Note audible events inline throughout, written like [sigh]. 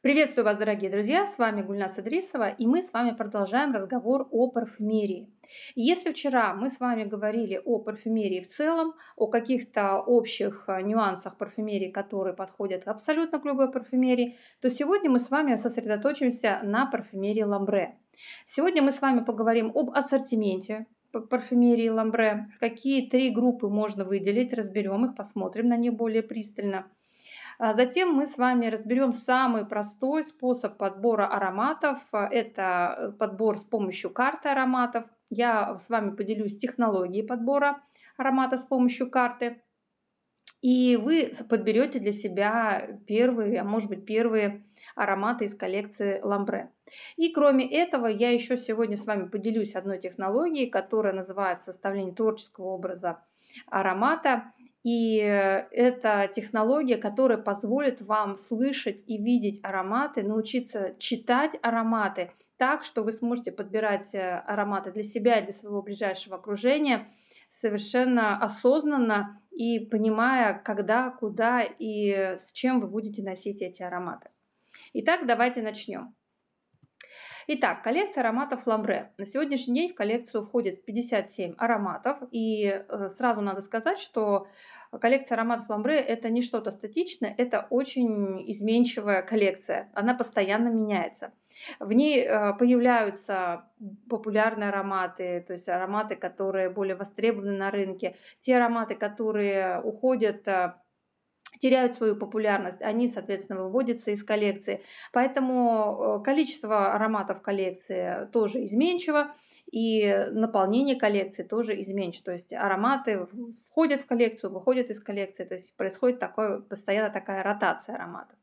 Приветствую вас, дорогие друзья! С вами Гульнас Идрисова, и мы с вами продолжаем разговор о парфюмерии. Если вчера мы с вами говорили о парфюмерии в целом, о каких-то общих э, нюансах парфюмерии, которые подходят абсолютно к любой парфюмерии, то сегодня мы с вами сосредоточимся на парфюмерии ламбре. Сегодня мы с вами поговорим об ассортименте парфюмерии ламбре, какие три группы можно выделить, разберем их, посмотрим на них более пристально – затем мы с вами разберем самый простой способ подбора ароматов. Это подбор с помощью карты ароматов. Я с вами поделюсь технологией подбора аромата с помощью карты. И вы подберете для себя первые, а может быть первые ароматы из коллекции Ламбре. И кроме этого, я еще сегодня с вами поделюсь одной технологией, которая называется составление творческого образа аромата. И э, это технология, которая позволит вам слышать и видеть ароматы, научиться читать ароматы так, что вы сможете подбирать э, ароматы для себя и для своего ближайшего окружения совершенно осознанно и понимая, когда, куда и с чем вы будете носить эти ароматы. Итак, давайте начнем. Итак, коллекция ароматов Ламбре. На сегодняшний день в коллекцию входит 57 ароматов. И э, сразу надо сказать, что коллекция ароматов Ламбре это не что-то статичное, это очень изменчивая коллекция. Она постоянно меняется. В ней э, появляются популярные ароматы, то есть ароматы, которые более востребованы на рынке, те ароматы, которые уходят э, теряют свою популярность, они, соответственно, выводятся из коллекции. Поэтому э, количество ароматов коллекции тоже изменчиво и наполнение коллекции тоже изменчиво. То есть ароматы входят в коллекцию, выходят из коллекции, то есть происходит такое, постоянно такая ротация ароматов.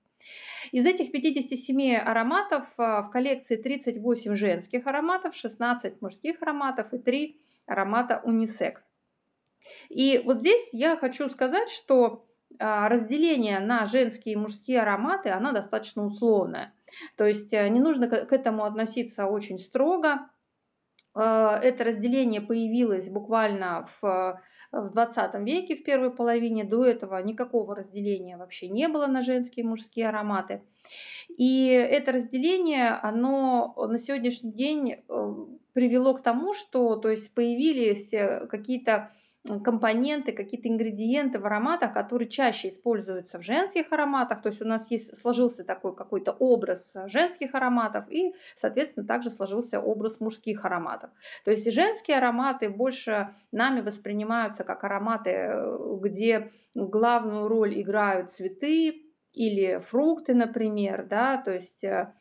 Из этих 57 ароматов а, в коллекции 38 женских ароматов, 16 мужских ароматов и 3 аромата унисекс. И вот здесь я хочу сказать, что разделение на женские и мужские ароматы, она достаточно условная. То есть э, не нужно к этому относиться очень строго. Э, это разделение появилось буквально в, в 20 веке, в первой половине. До этого никакого разделения вообще не было на женские и мужские ароматы. И это разделение, оно на сегодняшний день э, привело к тому, что то есть появились какие-то компоненты, какие-то ингредиенты в ароматах, которые чаще используются в женских ароматах. То есть у нас есть, сложился такой какой-то образ женских ароматов и, соответственно, также сложился образ мужских ароматов. То есть женские ароматы больше нами воспринимаются как ароматы, э, где главную роль играют цветы или фрукты, например, да, то есть э,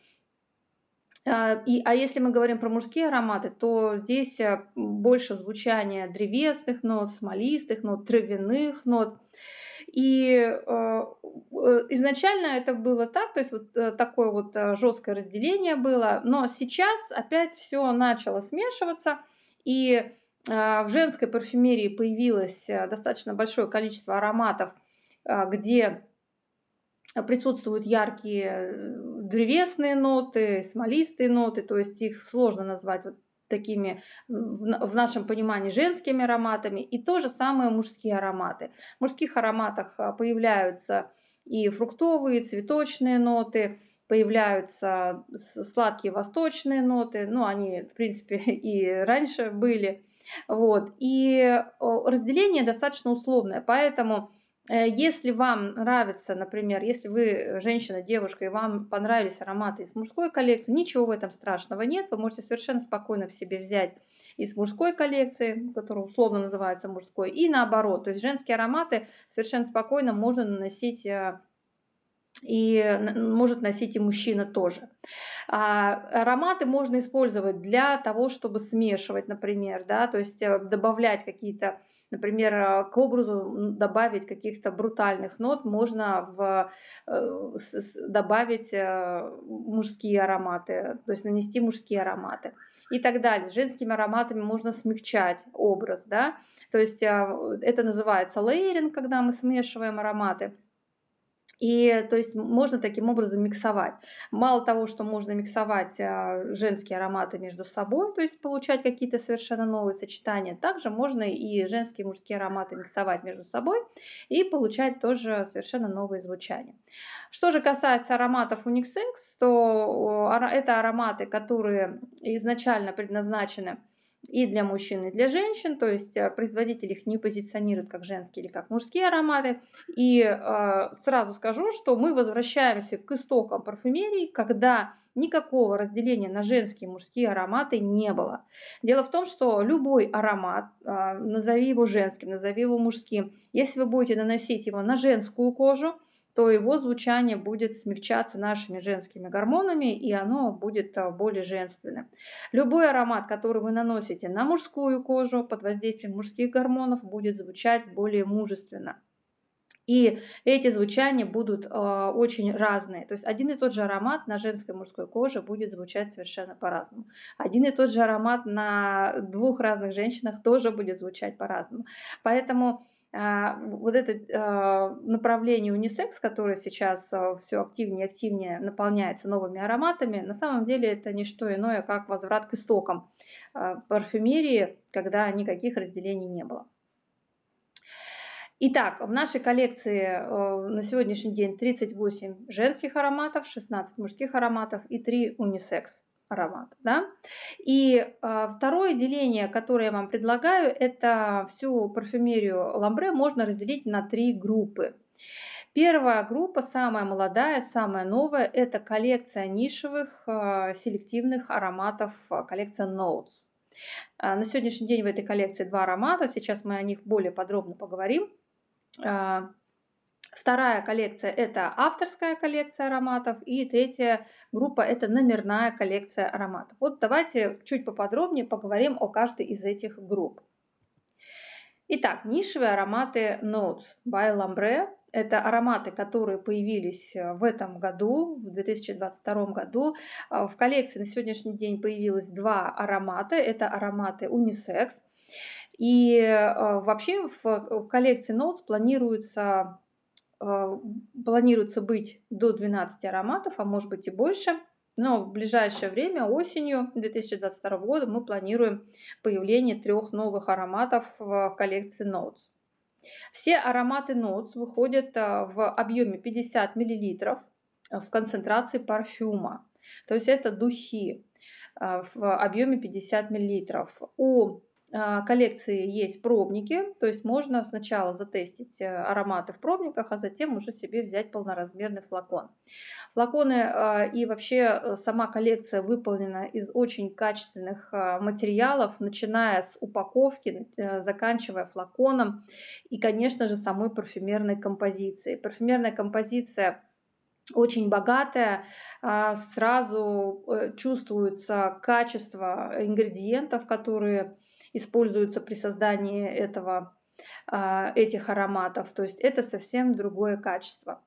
и, а если мы говорим про мужские ароматы, то здесь э, больше звучания древесных нот, смолистых нот, травяных нот. И э, э изначально это было так, то есть вот такое вот жесткое разделение было, но сейчас опять все начало смешиваться, и в женской парфюмерии появилось достаточно большое количество ароматов, где присутствуют яркие э, древесные ноты, смолистые ноты, то есть их сложно назвать вот такими в нашем понимании женскими ароматами, и то же самое мужские ароматы. В мужских ароматах а, появляются и фруктовые, цветочные ноты, появляются сладкие восточные ноты, ну они в принципе [laughs] и раньше были. Вот. И разделение достаточно условное, поэтому Э, если вам нравится, например, если вы женщина, девушка, и вам понравились ароматы из мужской коллекции, ничего в этом страшного нет. Вы можете совершенно спокойно в себе взять из мужской коллекции, которая условно называется мужской, и наоборот. То есть женские ароматы совершенно спокойно можно наносить э, и может носить и мужчина тоже. А ароматы можно использовать для того, чтобы смешивать, например, да, то есть э, добавлять какие-то Например, э, к образу добавить каких-то брутальных нот можно в, э, добавить э, мужские ароматы, то есть нанести мужские ароматы и так далее. Женскими ароматами можно смягчать образ, да, то есть это называется лейеринг, когда мы смешиваем ароматы. И то есть можно таким образом миксовать. Мало того, что можно миксовать а, женские ароматы между собой, то есть получать какие-то совершенно новые сочетания, также можно и женские и мужские ароматы миксовать между собой и получать тоже совершенно новые звучания. Что же касается ароматов Unixex, то это ароматы, которые изначально предназначены и для мужчин, и для женщин, то есть э, производитель их не позиционирует как женские или как мужские ароматы. И э, сразу скажу, что мы возвращаемся к истокам парфюмерии, когда никакого разделения на женские и мужские ароматы не было. Дело в том, что любой аромат, э, назови его женским, назови его мужским, если вы будете наносить его на женскую кожу, то его звучание будет смягчаться нашими женскими гормонами, и оно будет а, более женственным. Любой аромат, который вы наносите на мужскую кожу под воздействием мужских гормонов, будет звучать более мужественно. И эти звучания будут э, очень разные. То есть один и тот же аромат на женской и мужской коже будет звучать совершенно по-разному. Один и тот же аромат на двух разных женщинах тоже будет звучать по-разному. Поэтому вот это а, направление унисекс, которое сейчас а, все активнее и активнее наполняется новыми ароматами, на самом деле это не что иное, как возврат к истокам парфюмерии, когда никаких разделений не было. Итак, в нашей коллекции на сегодняшний день 38 женских ароматов, 16 мужских ароматов и 3 унисекс аромат. Да? И э, второе деление, которое я вам предлагаю, это всю парфюмерию ламбре можно разделить на три группы. Первая группа, самая молодая, самая новая, это коллекция нишевых э, селективных ароматов, коллекция Notes. На сегодняшний день в этой коллекции два аромата, сейчас мы о них более подробно поговорим. Вторая коллекция – это авторская коллекция ароматов. И третья группа – это номерная коллекция ароматов. Вот давайте чуть поподробнее поговорим о каждой из этих групп. Итак, нишевые ароматы Notes by Lambre. Это ароматы, которые появились в этом году, в 2022 году. В коллекции на сегодняшний день появилось два аромата. Это ароматы Unisex. И э, вообще в коллекции Notes планируется Э, планируется быть до 12 ароматов, а может быть и больше. Но в ближайшее время, осенью 2022 года, мы планируем появление трех новых ароматов в коллекции Notes. Все ароматы Notes выходят э, в объеме 50 мл в концентрации парфюма. То есть это духи э, в объеме 50 мл. У а, коллекции есть пробники, то есть можно сначала затестить э, ароматы в пробниках, а затем уже себе взять полноразмерный флакон. Флаконы а, и вообще э, сама коллекция выполнена из очень качественных а, материалов, начиная с упаковки, э, заканчивая флаконом и, конечно же, самой парфюмерной композицией. Парфюмерная композиция очень богатая, сразу чувствуется качество ингредиентов, которые используются при создании этого, а, этих ароматов. То есть это совсем другое качество.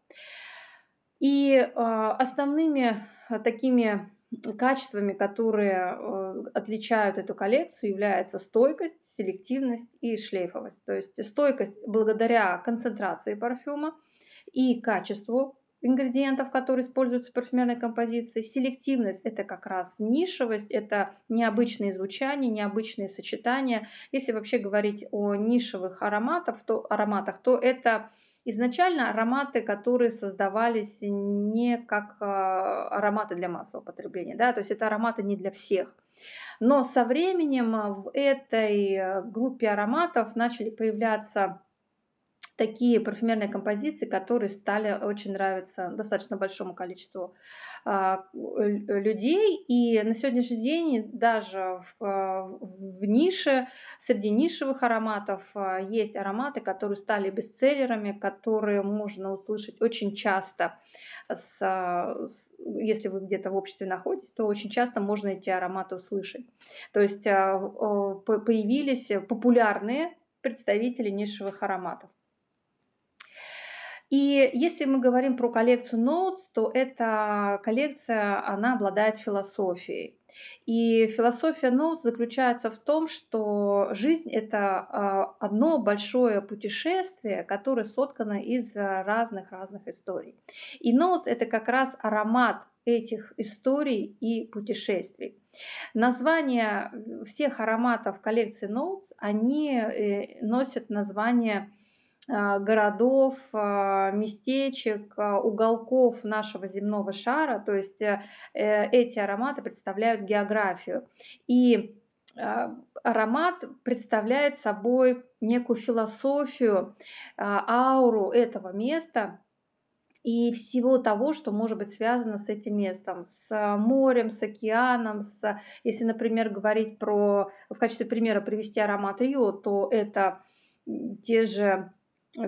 И а, основными такими качествами, которые э, отличают эту коллекцию, является стойкость, селективность и шлейфовость. То есть стойкость благодаря концентрации парфюма и качеству ингредиентов, которые используются в парфюмерной композиции. Селективность – это как раз нишевость, это необычные звучания, необычные сочетания. Если вообще говорить о нишевых ароматах, то, ароматах, то это изначально ароматы, которые создавались не как а, ароматы для массового потребления, да, то есть это ароматы не для всех. Но со временем в этой группе ароматов начали появляться такие парфюмерные композиции, которые стали очень нравиться достаточно большому количеству а, людей. И на сегодняшний день даже в, в нише, среди нишевых ароматов а, есть ароматы, которые стали бестселлерами, которые можно услышать очень часто. С, с, если вы где-то в обществе находитесь, то очень часто можно эти ароматы услышать. То есть а, появились популярные представители нишевых ароматов. И если мы говорим про коллекцию Notes, то эта коллекция, она обладает философией. И философия Ноут заключается в том, что жизнь – это одно большое путешествие, которое соткано из разных-разных историй. И Ноут – это как раз аромат этих историй и путешествий. Названия всех ароматов коллекции Notes, они э, носят название а, городов, а, местечек, а, уголков нашего земного шара, то есть э, эти ароматы представляют географию. И аромат представляет собой некую философию, ауру этого места и всего того, что может быть связано с этим местом, с морем, с океаном, с, если, например, говорить про, в качестве примера привести аромат Рио, то это те же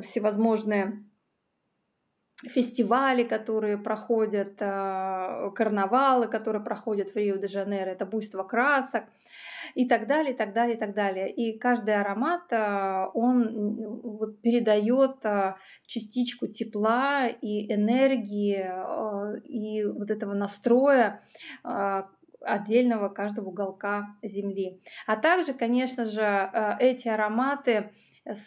всевозможные фестивали, которые проходят, э, карнавалы, которые проходят в Рио-де-Жанейро, это буйство красок и так далее, и так далее, и так далее. И каждый аромат, э, он вот передает э, частичку тепла и энергии, и вот этого настроя отдельного каждого уголка Земли. А также, конечно же, эти ароматы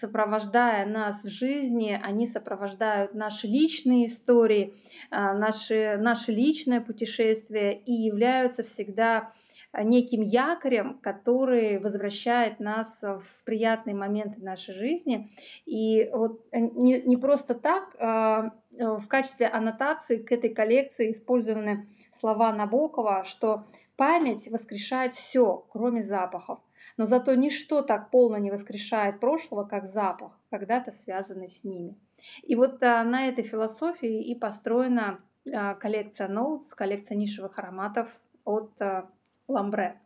сопровождая нас в жизни, они сопровождают наши личные истории, а, наши, наше личное путешествие и являются всегда неким якорем, который возвращает нас в приятные моменты нашей жизни. И вот не, не просто так а, в качестве аннотации к этой коллекции использованы слова Набокова, что память воскрешает все, кроме запахов. Но зато ничто так полно не воскрешает прошлого, как запах, когда-то связанный с ними. И вот а, на этой философии и построена а, коллекция Notes, коллекция нишевых ароматов от а, Ламбре.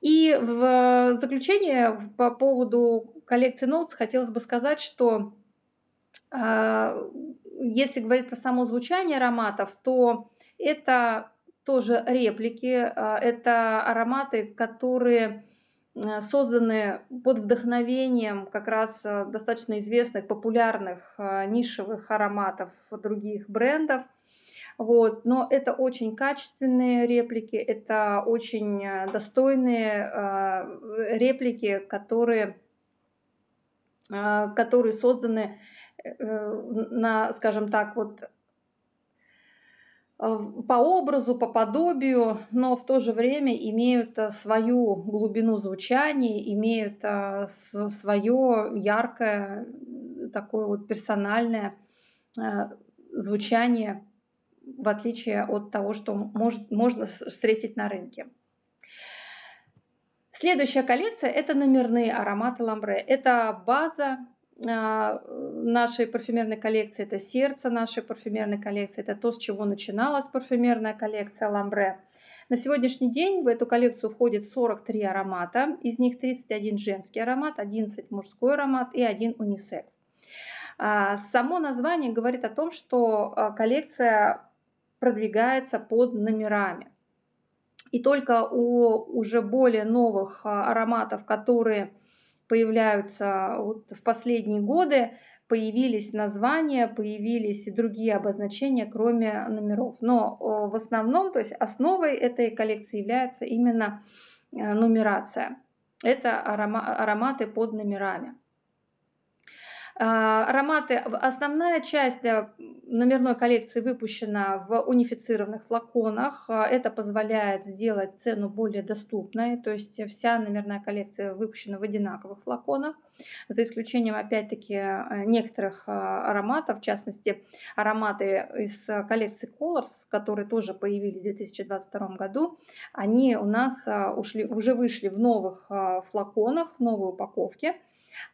И в заключение по поводу коллекции Notes хотелось бы сказать, что если говорить про само звучание ароматов, то это тоже реплики, это ароматы, которые созданы под вдохновением как раз э, достаточно известных, популярных э, нишевых ароматов других брендов. Вот. Но это очень качественные реплики, это очень достойные реплики, которые, которые созданы на, скажем так, вот Э, по образу, по подобию, но в то же время имеют э, свою глубину звучания, имеют э, свое яркое, такое вот персональное звучание, в отличие от того, что может, можно встретить на рынке. Следующая коллекция – это номерные ароматы ламбре. Это база нашей парфюмерной коллекции, это сердце нашей парфюмерной коллекции, это то, с чего начиналась парфюмерная коллекция Ламбре. На сегодняшний день в эту коллекцию входит 43 аромата, из них 31 женский аромат, 11 мужской аромат и один унисекс. А, само название говорит о том, что а, коллекция продвигается под номерами. И только у уже более новых ароматов, которые появляются вот в последние годы, появились названия, появились и другие обозначения, кроме номеров. Но в основном, то есть основой этой коллекции является именно э, нумерация. Это ароматы под номерами. А, ароматы, основная часть номерной коллекции выпущена в унифицированных флаконах. А, это позволяет сделать цену более доступной, то есть вся номерная коллекция выпущена в одинаковых флаконах, за исключением опять-таки некоторых а, ароматов, в частности ароматы из коллекции Colors, которые тоже появились в 2022 году, они у нас ушли, уже вышли в новых флаконах, в новой упаковке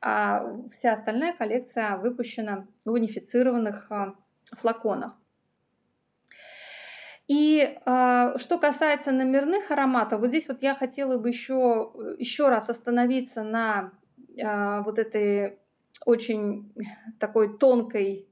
а вся остальная коллекция выпущена в унифицированных а, флаконах. И э, что касается номерных ароматов, вот здесь вот я хотела бы еще, еще раз остановиться на э, вот этой очень такой тонкой,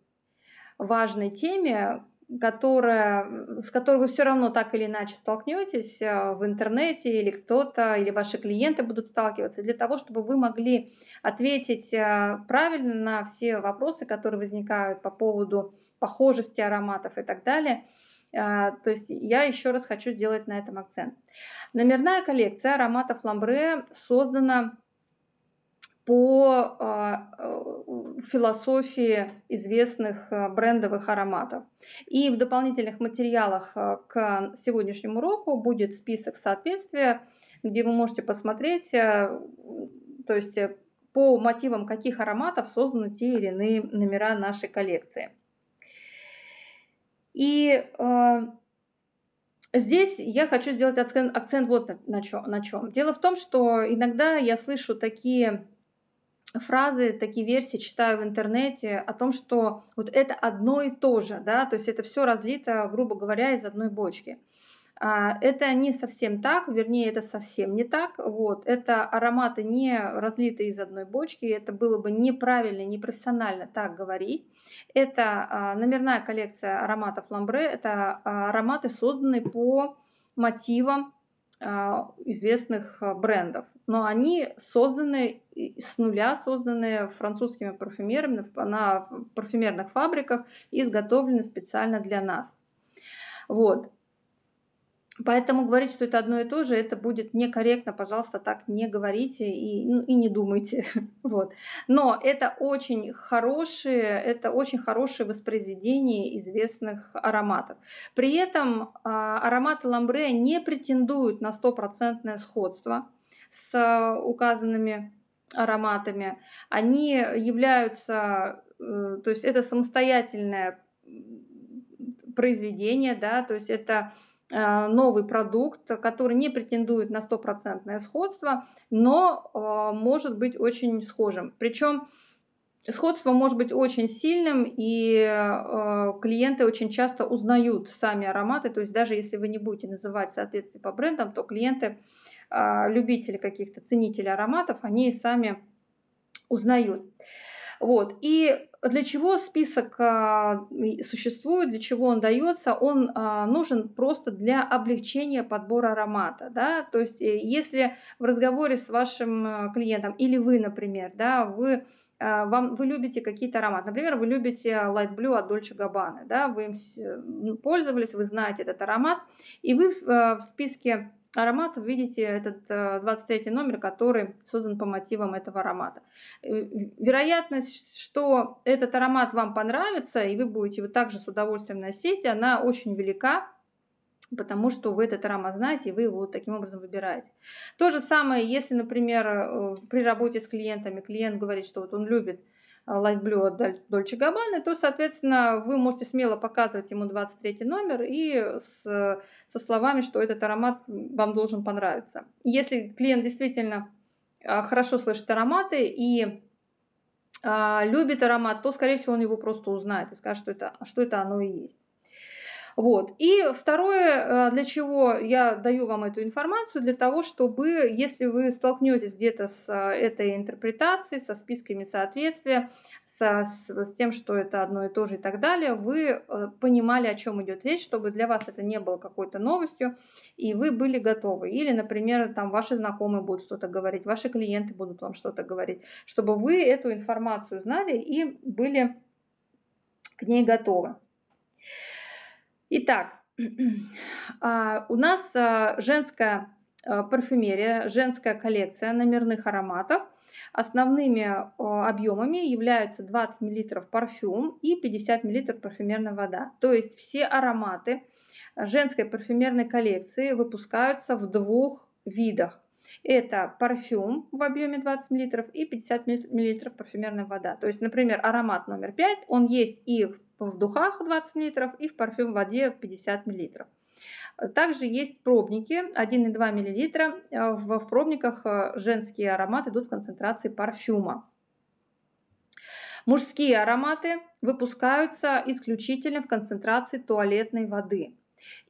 важной теме, которая, с которой вы все равно так или иначе столкнетесь в интернете, или кто-то, или ваши клиенты будут сталкиваться, для того, чтобы вы могли ответить э, правильно на все вопросы, которые возникают по поводу похожести ароматов и так далее. То есть я еще раз хочу сделать на этом акцент. Номерная коллекция ароматов ламбре создана по философии известных брендовых ароматов. И в дополнительных материалах к сегодняшнему уроку будет список соответствия, где вы можете посмотреть, то есть по мотивам каких ароматов созданы те или иные номера нашей коллекции. И э, здесь я хочу сделать акцент, акцент вот на чем, на чем. Дело в том, что иногда я слышу такие фразы, такие версии читаю в интернете о том, что вот это одно и то же, да, то есть это все разлито, грубо говоря, из одной бочки. А, это не совсем так, вернее, это совсем не так. Вот. Это ароматы не разлиты из одной бочки, это было бы неправильно, непрофессионально так говорить. Это а, номерная коллекция ароматов ламбре, это а, ароматы, созданные по мотивам известных брендов. Но они созданы с нуля, созданы французскими парфюмерами на парфюмерных фабриках и изготовлены специально для нас. Вот. Поэтому говорить, что это одно и то же, это будет некорректно, пожалуйста, так не говорите и, ну, и не думайте. [laughs] Вот. Но это очень хорошие, это очень хорошее воспроизведение известных ароматов. При этом а, ароматы ламбре не претендуют на стопроцентное сходство с указанными ароматами. Они являются, э, то есть это самостоятельное произведение, да, то есть это новый продукт, который не претендует на стопроцентное сходство, но э, может быть очень схожим. Причем сходство может быть очень сильным, и э, клиенты очень часто узнают сами ароматы, то есть даже если вы не будете называть соответствие по брендам, то клиенты, любители каких-то ценителей ароматов, они сами узнают. Вот. И для чего список а, существует, для чего он дается? Он а, нужен просто для облегчения подбора аромата. Да? То есть э, если в разговоре с вашим э, клиентом или вы, например, да, вы а, вам, вы любите какие-то ароматы. Например, вы любите Light Blue от Dolce Gabbana, да, вы им пользовались, вы знаете этот аромат, и вы э, в списке ароматов видите этот 23 э, номер, который создан по мотивам этого аромата. Э, вероятность, что этот аромат вам понравится, и вы будете его также с удовольствием носить, она очень велика, потому что вы этот аромат знаете, и вы его таким образом выбираете. То же самое, если, например, э, при работе с клиентами клиент говорит, что вот он любит Light Blue от Dolce Gabbana, то, соответственно, вы можете смело показывать ему 23 номер и с со словами, что этот аромат вам должен понравиться. Если клиент действительно а, хорошо слышит ароматы и а, любит аромат, то, скорее всего, он его просто узнает и скажет, что это, что это оно и есть. Вот. И второе, а, для чего я даю вам эту информацию, для того, чтобы, если вы столкнетесь где-то с этой интерпретацией, со списками соответствия, с, с тем, что это одно и то же и так далее, вы э, понимали, о чем идет речь, чтобы для вас это не было какой-то новостью, и вы были готовы. Или, например, там ваши знакомые будут что-то говорить, ваши клиенты будут вам что-то говорить, чтобы вы эту информацию знали и были к ней готовы. Итак, [clears throat] а, у нас а, женская а, парфюмерия, женская коллекция номерных ароматов – Основными объемами являются 20 мл парфюм и 50 мл парфюмерная вода. То есть все ароматы женской парфюмерной коллекции выпускаются в двух видах. Это парфюм в объеме 20 мл и 50 мл парфюмерная вода. То есть, например, аромат номер 5, он есть и в духах 20 мл, и в парфюм в воде 50 мл. Также есть пробники 1,2 мл. В, в пробниках э, женские ароматы идут в концентрации парфюма. Мужские ароматы выпускаются исключительно в концентрации туалетной воды.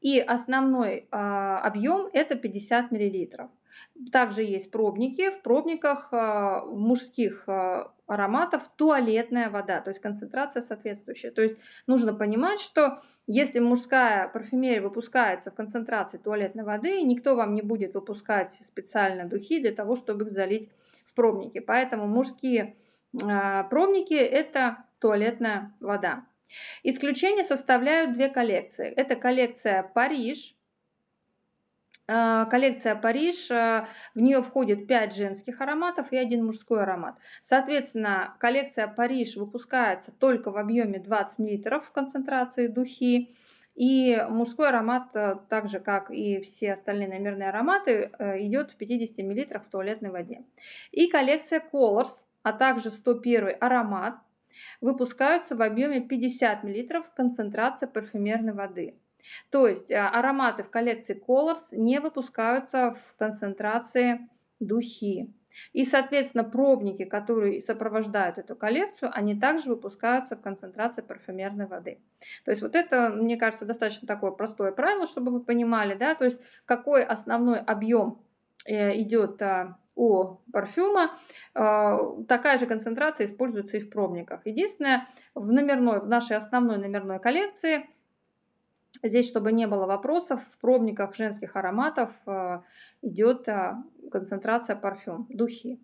И основной а, объем это 50 мл. Также есть пробники. В пробниках мужских ароматов туалетная вода, то есть концентрация соответствующая. То есть нужно понимать, что если мужская парфюмерия выпускается в концентрации туалетной воды, никто вам не будет выпускать специально духи для того, чтобы их залить в пробники. Поэтому мужские а, пробники – это туалетная вода. Исключение составляют две коллекции. Это коллекция Париж. А, коллекция Париж, а, в нее входит 5 женских ароматов и один мужской аромат. Соответственно, коллекция Париж выпускается только в объеме 20 мл в концентрации духи. И мужской аромат, э, так же как и все остальные номерные ароматы, э, идет в 50 мл в туалетной воде. И коллекция Colors, а также 101 аромат выпускаются в объеме 50 мл концентрация парфюмерной воды. То есть э, ароматы в коллекции Colors не выпускаются в концентрации духи. И, соответственно, пробники, которые сопровождают эту коллекцию, они также выпускаются в концентрации парфюмерной воды. То есть вот это, мне кажется, достаточно такое простое правило, чтобы вы понимали, да, то есть какой основной объем э, идет а, у парфюма, такая же концентрация используется и в пробниках. Единственное, в, номерной, в нашей основной номерной коллекции, здесь, чтобы не было вопросов, в пробниках женских ароматов а, идет а, концентрация парфюм, духи.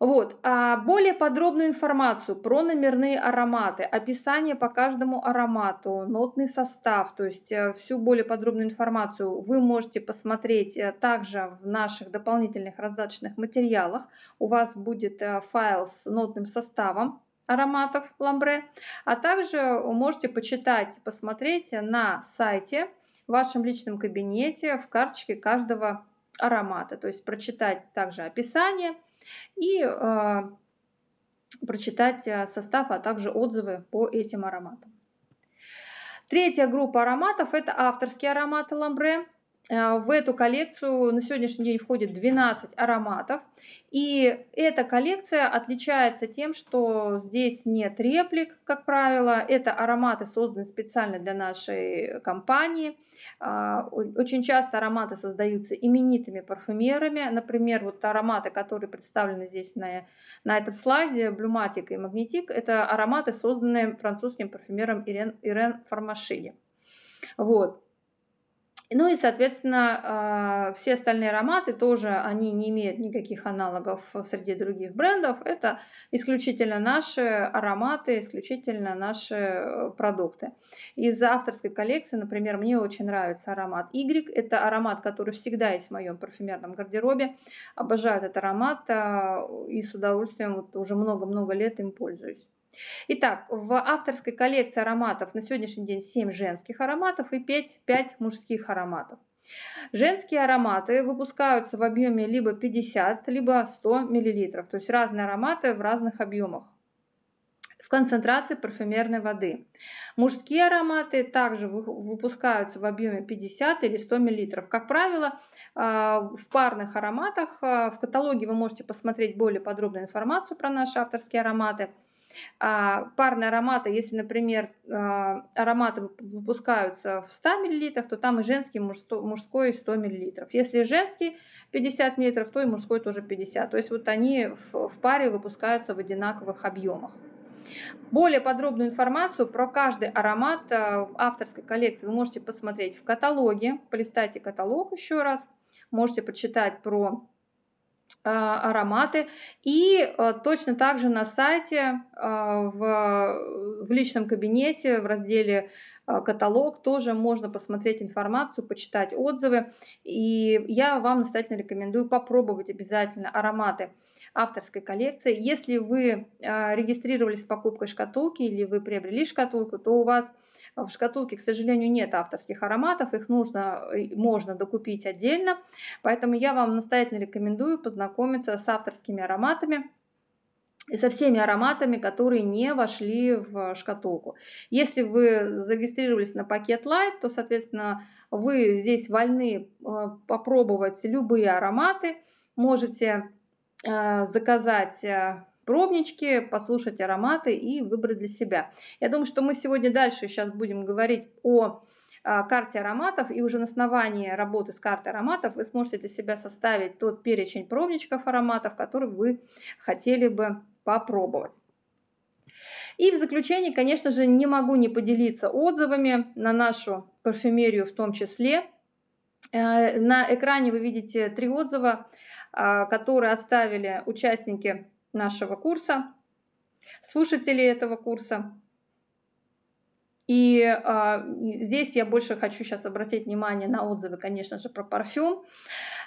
Вот. А более подробную информацию про номерные ароматы, описание по каждому аромату, нотный состав, то есть э, всю более подробную информацию вы можете посмотреть э, также в наших дополнительных раздаточных материалах. У вас будет э, файл с нотным составом ароматов ламбре, а также можете почитать, посмотреть на сайте в вашем личном кабинете в карточке каждого аромата, то есть прочитать также описание, и э, прочитать э, состав, а также отзывы по этим ароматам. Третья группа ароматов – это авторские ароматы ламбре. Э, в эту коллекцию на сегодняшний день входит 12 ароматов. И эта коллекция отличается тем, что здесь нет реплик, как правило. Это ароматы созданы специально для нашей компании. А, очень часто ароматы создаются именитыми парфюмерами. Например, вот ароматы, которые представлены здесь на, на этом слайде, Блюматик и Магнетик, это ароматы, созданные французским парфюмером Ирен, Ирен Фармашини. Вот. Ну и, соответственно, а, все остальные ароматы тоже, они не имеют никаких аналогов среди других брендов. Это исключительно наши ароматы, исключительно наши э, продукты. Из авторской коллекции, например, мне очень нравится аромат Y. Это аромат, который всегда есть в моем парфюмерном гардеробе. Обожаю этот аромат а, и с удовольствием вот уже много-много лет им пользуюсь. Итак, в авторской коллекции ароматов на сегодняшний день 7 женских ароматов и 5, 5 мужских ароматов. Женские ароматы выпускаются в объеме либо 50, либо 100 мл, то есть разные ароматы в разных объемах в концентрации парфюмерной воды. Мужские ароматы также выпускаются в объеме 50 или 100 мл. Как правило, а, в парных ароматах а, в каталоге вы можете посмотреть более подробную информацию про наши авторские ароматы – а, парные ароматы, если, например, а, ароматы выпускаются в 100 мл, то там и женский, и мужской 100 мл. Если женский 50 мл, то и мужской тоже 50. То есть вот они в паре выпускаются в одинаковых объемах. Более подробную информацию про каждый аромат а, в авторской коллекции вы можете посмотреть в каталоге. Полистайте каталог еще раз. Можете почитать про ароматы. И а, точно так же на сайте, а, в, в личном кабинете, в разделе каталог тоже можно посмотреть информацию, почитать отзывы. И я вам настоятельно рекомендую попробовать обязательно ароматы авторской коллекции. Если вы регистрировались с покупкой шкатулки или вы приобрели шкатулку, то у вас в шкатулке, к сожалению, нет авторских ароматов, их нужно, можно докупить отдельно, поэтому я вам настоятельно рекомендую познакомиться с авторскими ароматами, и со всеми ароматами, которые не вошли в шкатулку. Если вы зарегистрировались на пакет Light, то, соответственно, вы здесь вольны э, попробовать любые ароматы. Можете э, заказать э, пробнички, послушать ароматы и выбрать для себя. Я думаю, что мы сегодня дальше сейчас будем говорить о а, карте ароматов, и уже на основании работы с картой ароматов вы сможете для себя составить тот перечень пробничков ароматов, который вы хотели бы попробовать. И в заключение, конечно же, не могу не поделиться отзывами на нашу парфюмерию в том числе. Э, на экране вы видите три отзыва, а, которые оставили участники нашего курса, слушатели этого курса. И э, здесь я больше хочу сейчас обратить внимание на отзывы, конечно же, про парфюм.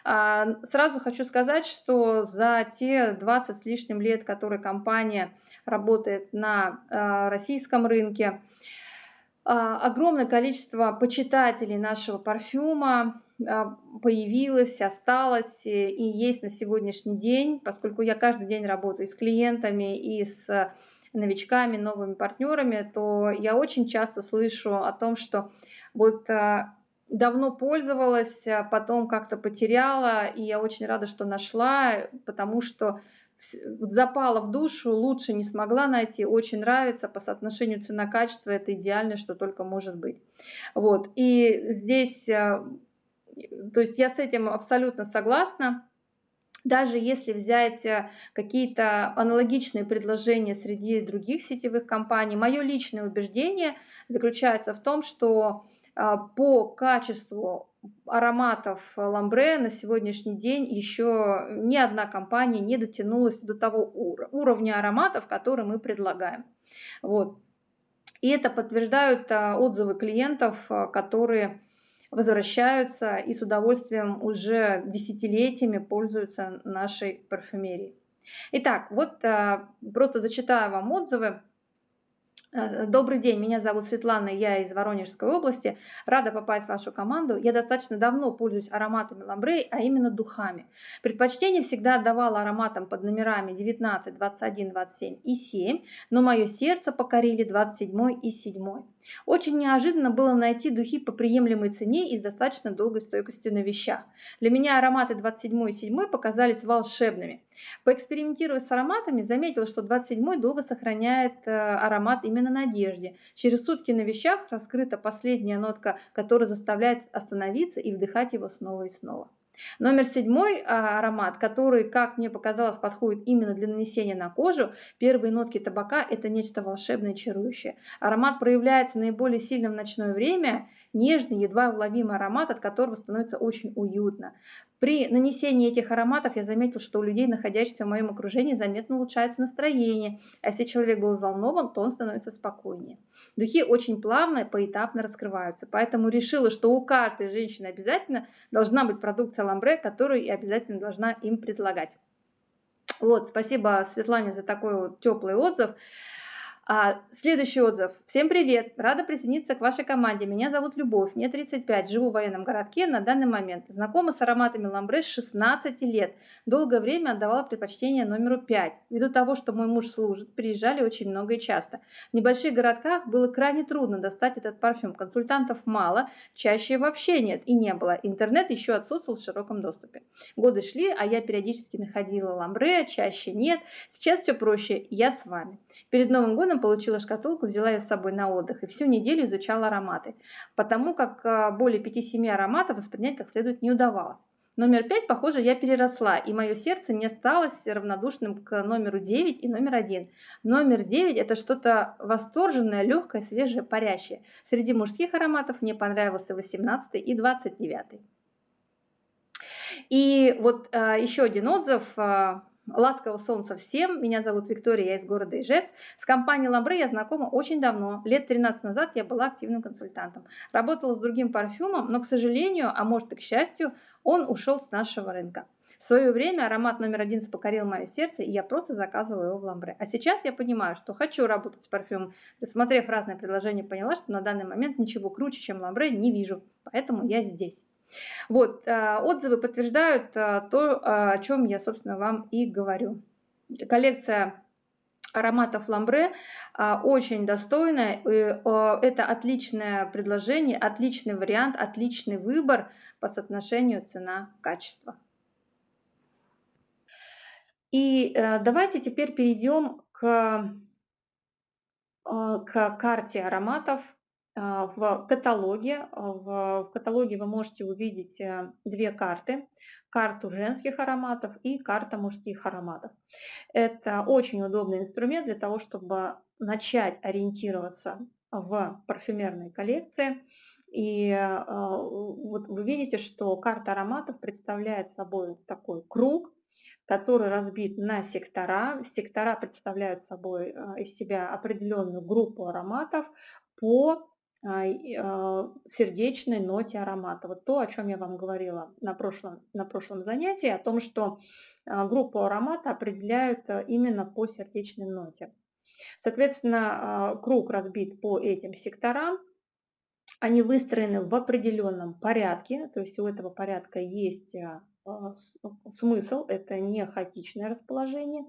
Э, сразу хочу сказать, что за те 20 с лишним лет, которые компания работает на э, российском рынке, огромное количество почитателей нашего парфюма э, появилось, осталось и есть на сегодняшний день, поскольку я каждый день работаю с клиентами и с новичками, новыми партнерами, то я очень часто слышу о том, что вот э, давно пользовалась, а потом как-то потеряла, и я очень рада, что нашла, потому что запала в душу, лучше не смогла найти, очень нравится, по соотношению цена-качество это идеально, что только может быть. Вот, и здесь, э, то есть я с этим абсолютно согласна, даже если взять э, какие-то аналогичные предложения среди других сетевых компаний, мое личное убеждение заключается в том, что по качеству ароматов ламбре на сегодняшний день еще ни одна компания не дотянулась до того уровня ароматов, который мы предлагаем. Вот. И это подтверждают э, отзывы клиентов, которые возвращаются и с удовольствием уже десятилетиями пользуются нашей парфюмерией. Итак, вот э, просто зачитаю вам отзывы Э, добрый день, меня зовут Светлана, я из Воронежской области. Рада попасть в вашу команду. Я достаточно давно пользуюсь ароматами ламбре, а именно духами. Предпочтение всегда отдавала ароматам под номерами 19, 21, 27 и 7, но мое сердце покорили 27 и 7. Очень неожиданно было найти духи по приемлемой цене и с достаточно долгой стойкостью на вещах. Для меня ароматы 27 и 7 показались волшебными. Поэкспериментируя с ароматами, заметила, что 27 долго сохраняет э, аромат именно на одежде. Через сутки на вещах раскрыта последняя нотка, которая заставляет остановиться и вдыхать его снова и снова. Номер седьмой а, аромат, который, как мне показалось, подходит именно для нанесения на кожу. Первые нотки табака – это нечто волшебное, чарующее. Аромат проявляется наиболее сильно в ночное время, нежный, едва уловимый аромат, от которого становится очень уютно. При нанесении этих ароматов я заметил, что у людей, находящихся в моем окружении, заметно улучшается настроение. А если человек был взволнован, то он становится спокойнее. Духи очень плавно, поэтапно раскрываются. Поэтому решила, что у каждой женщины обязательно должна быть продукция ламбре, которую я обязательно должна им предлагать. Вот, спасибо Светлане за такой вот теплый отзыв. А, следующий отзыв. Всем привет! Рада присоединиться к вашей команде. Меня зовут Любовь, мне 35, живу в военном городке на данный момент. Знакома с ароматами ламбре с 16 лет. Долгое время отдавала предпочтение номеру 5. Ввиду того, что мой муж служит, приезжали очень много и часто. В небольших городках было крайне трудно достать этот парфюм. Консультантов мало, чаще вообще нет и не было. Интернет еще отсутствовал в широком доступе. Годы шли, а я периодически находила ламбре, чаще нет. Сейчас все проще, я с вами. Перед Новым годом получила шкатулку, взяла ее с собой на отдых и всю неделю изучала ароматы, потому как а, более 5-7 ароматов воспринять как следует не удавалось. Номер 5, похоже, я переросла, и мое сердце не осталось равнодушным к номеру 9 и номер 1. Номер 9 это что-то восторженное, легкое, свежее, парящее. Среди мужских ароматов мне понравился 18 и 29. И вот а, еще один отзыв. А, Ласкового солнца всем. Меня зовут Виктория, я из города Ижевск. С компанией Ламбре я знакома очень давно. Лет 13 назад я была активным консультантом. Работала с другим парфюмом, но, к сожалению, а может и к счастью, он ушел с нашего рынка. В свое время аромат номер один покорил мое сердце, и я просто заказывала его в Ламбре. А сейчас я понимаю, что хочу работать с парфюмом. Рассмотрев разные предложения, поняла, что на данный момент ничего круче, чем Ламбре, не вижу. Поэтому я здесь. Вот, э, отзывы подтверждают э, то, о чем я, собственно, вам и говорю. Коллекция ароматов ламбре э, очень достойная. Это отличное предложение, отличный вариант, отличный выбор по соотношению цена-качество. И давайте теперь перейдем к, к карте ароматов а, в каталоге. А, в каталоге вы можете увидеть э, две карты. Карту женских ароматов и карта мужских ароматов. Это очень удобный инструмент для того, чтобы начать ориентироваться в парфюмерной коллекции. И э, вот вы видите, что карта ароматов представляет собой такой круг, который разбит на сектора. Сектора представляют собой э, из себя определенную группу ароматов, по сердечной ноте аромата. Вот то, о чем я вам говорила на прошлом, на прошлом занятии, о том, что группу аромата определяют именно по сердечной ноте. Соответственно, круг разбит по этим секторам. Они выстроены в определенном порядке, то есть у этого порядка есть а, смысл, это не хаотичное расположение.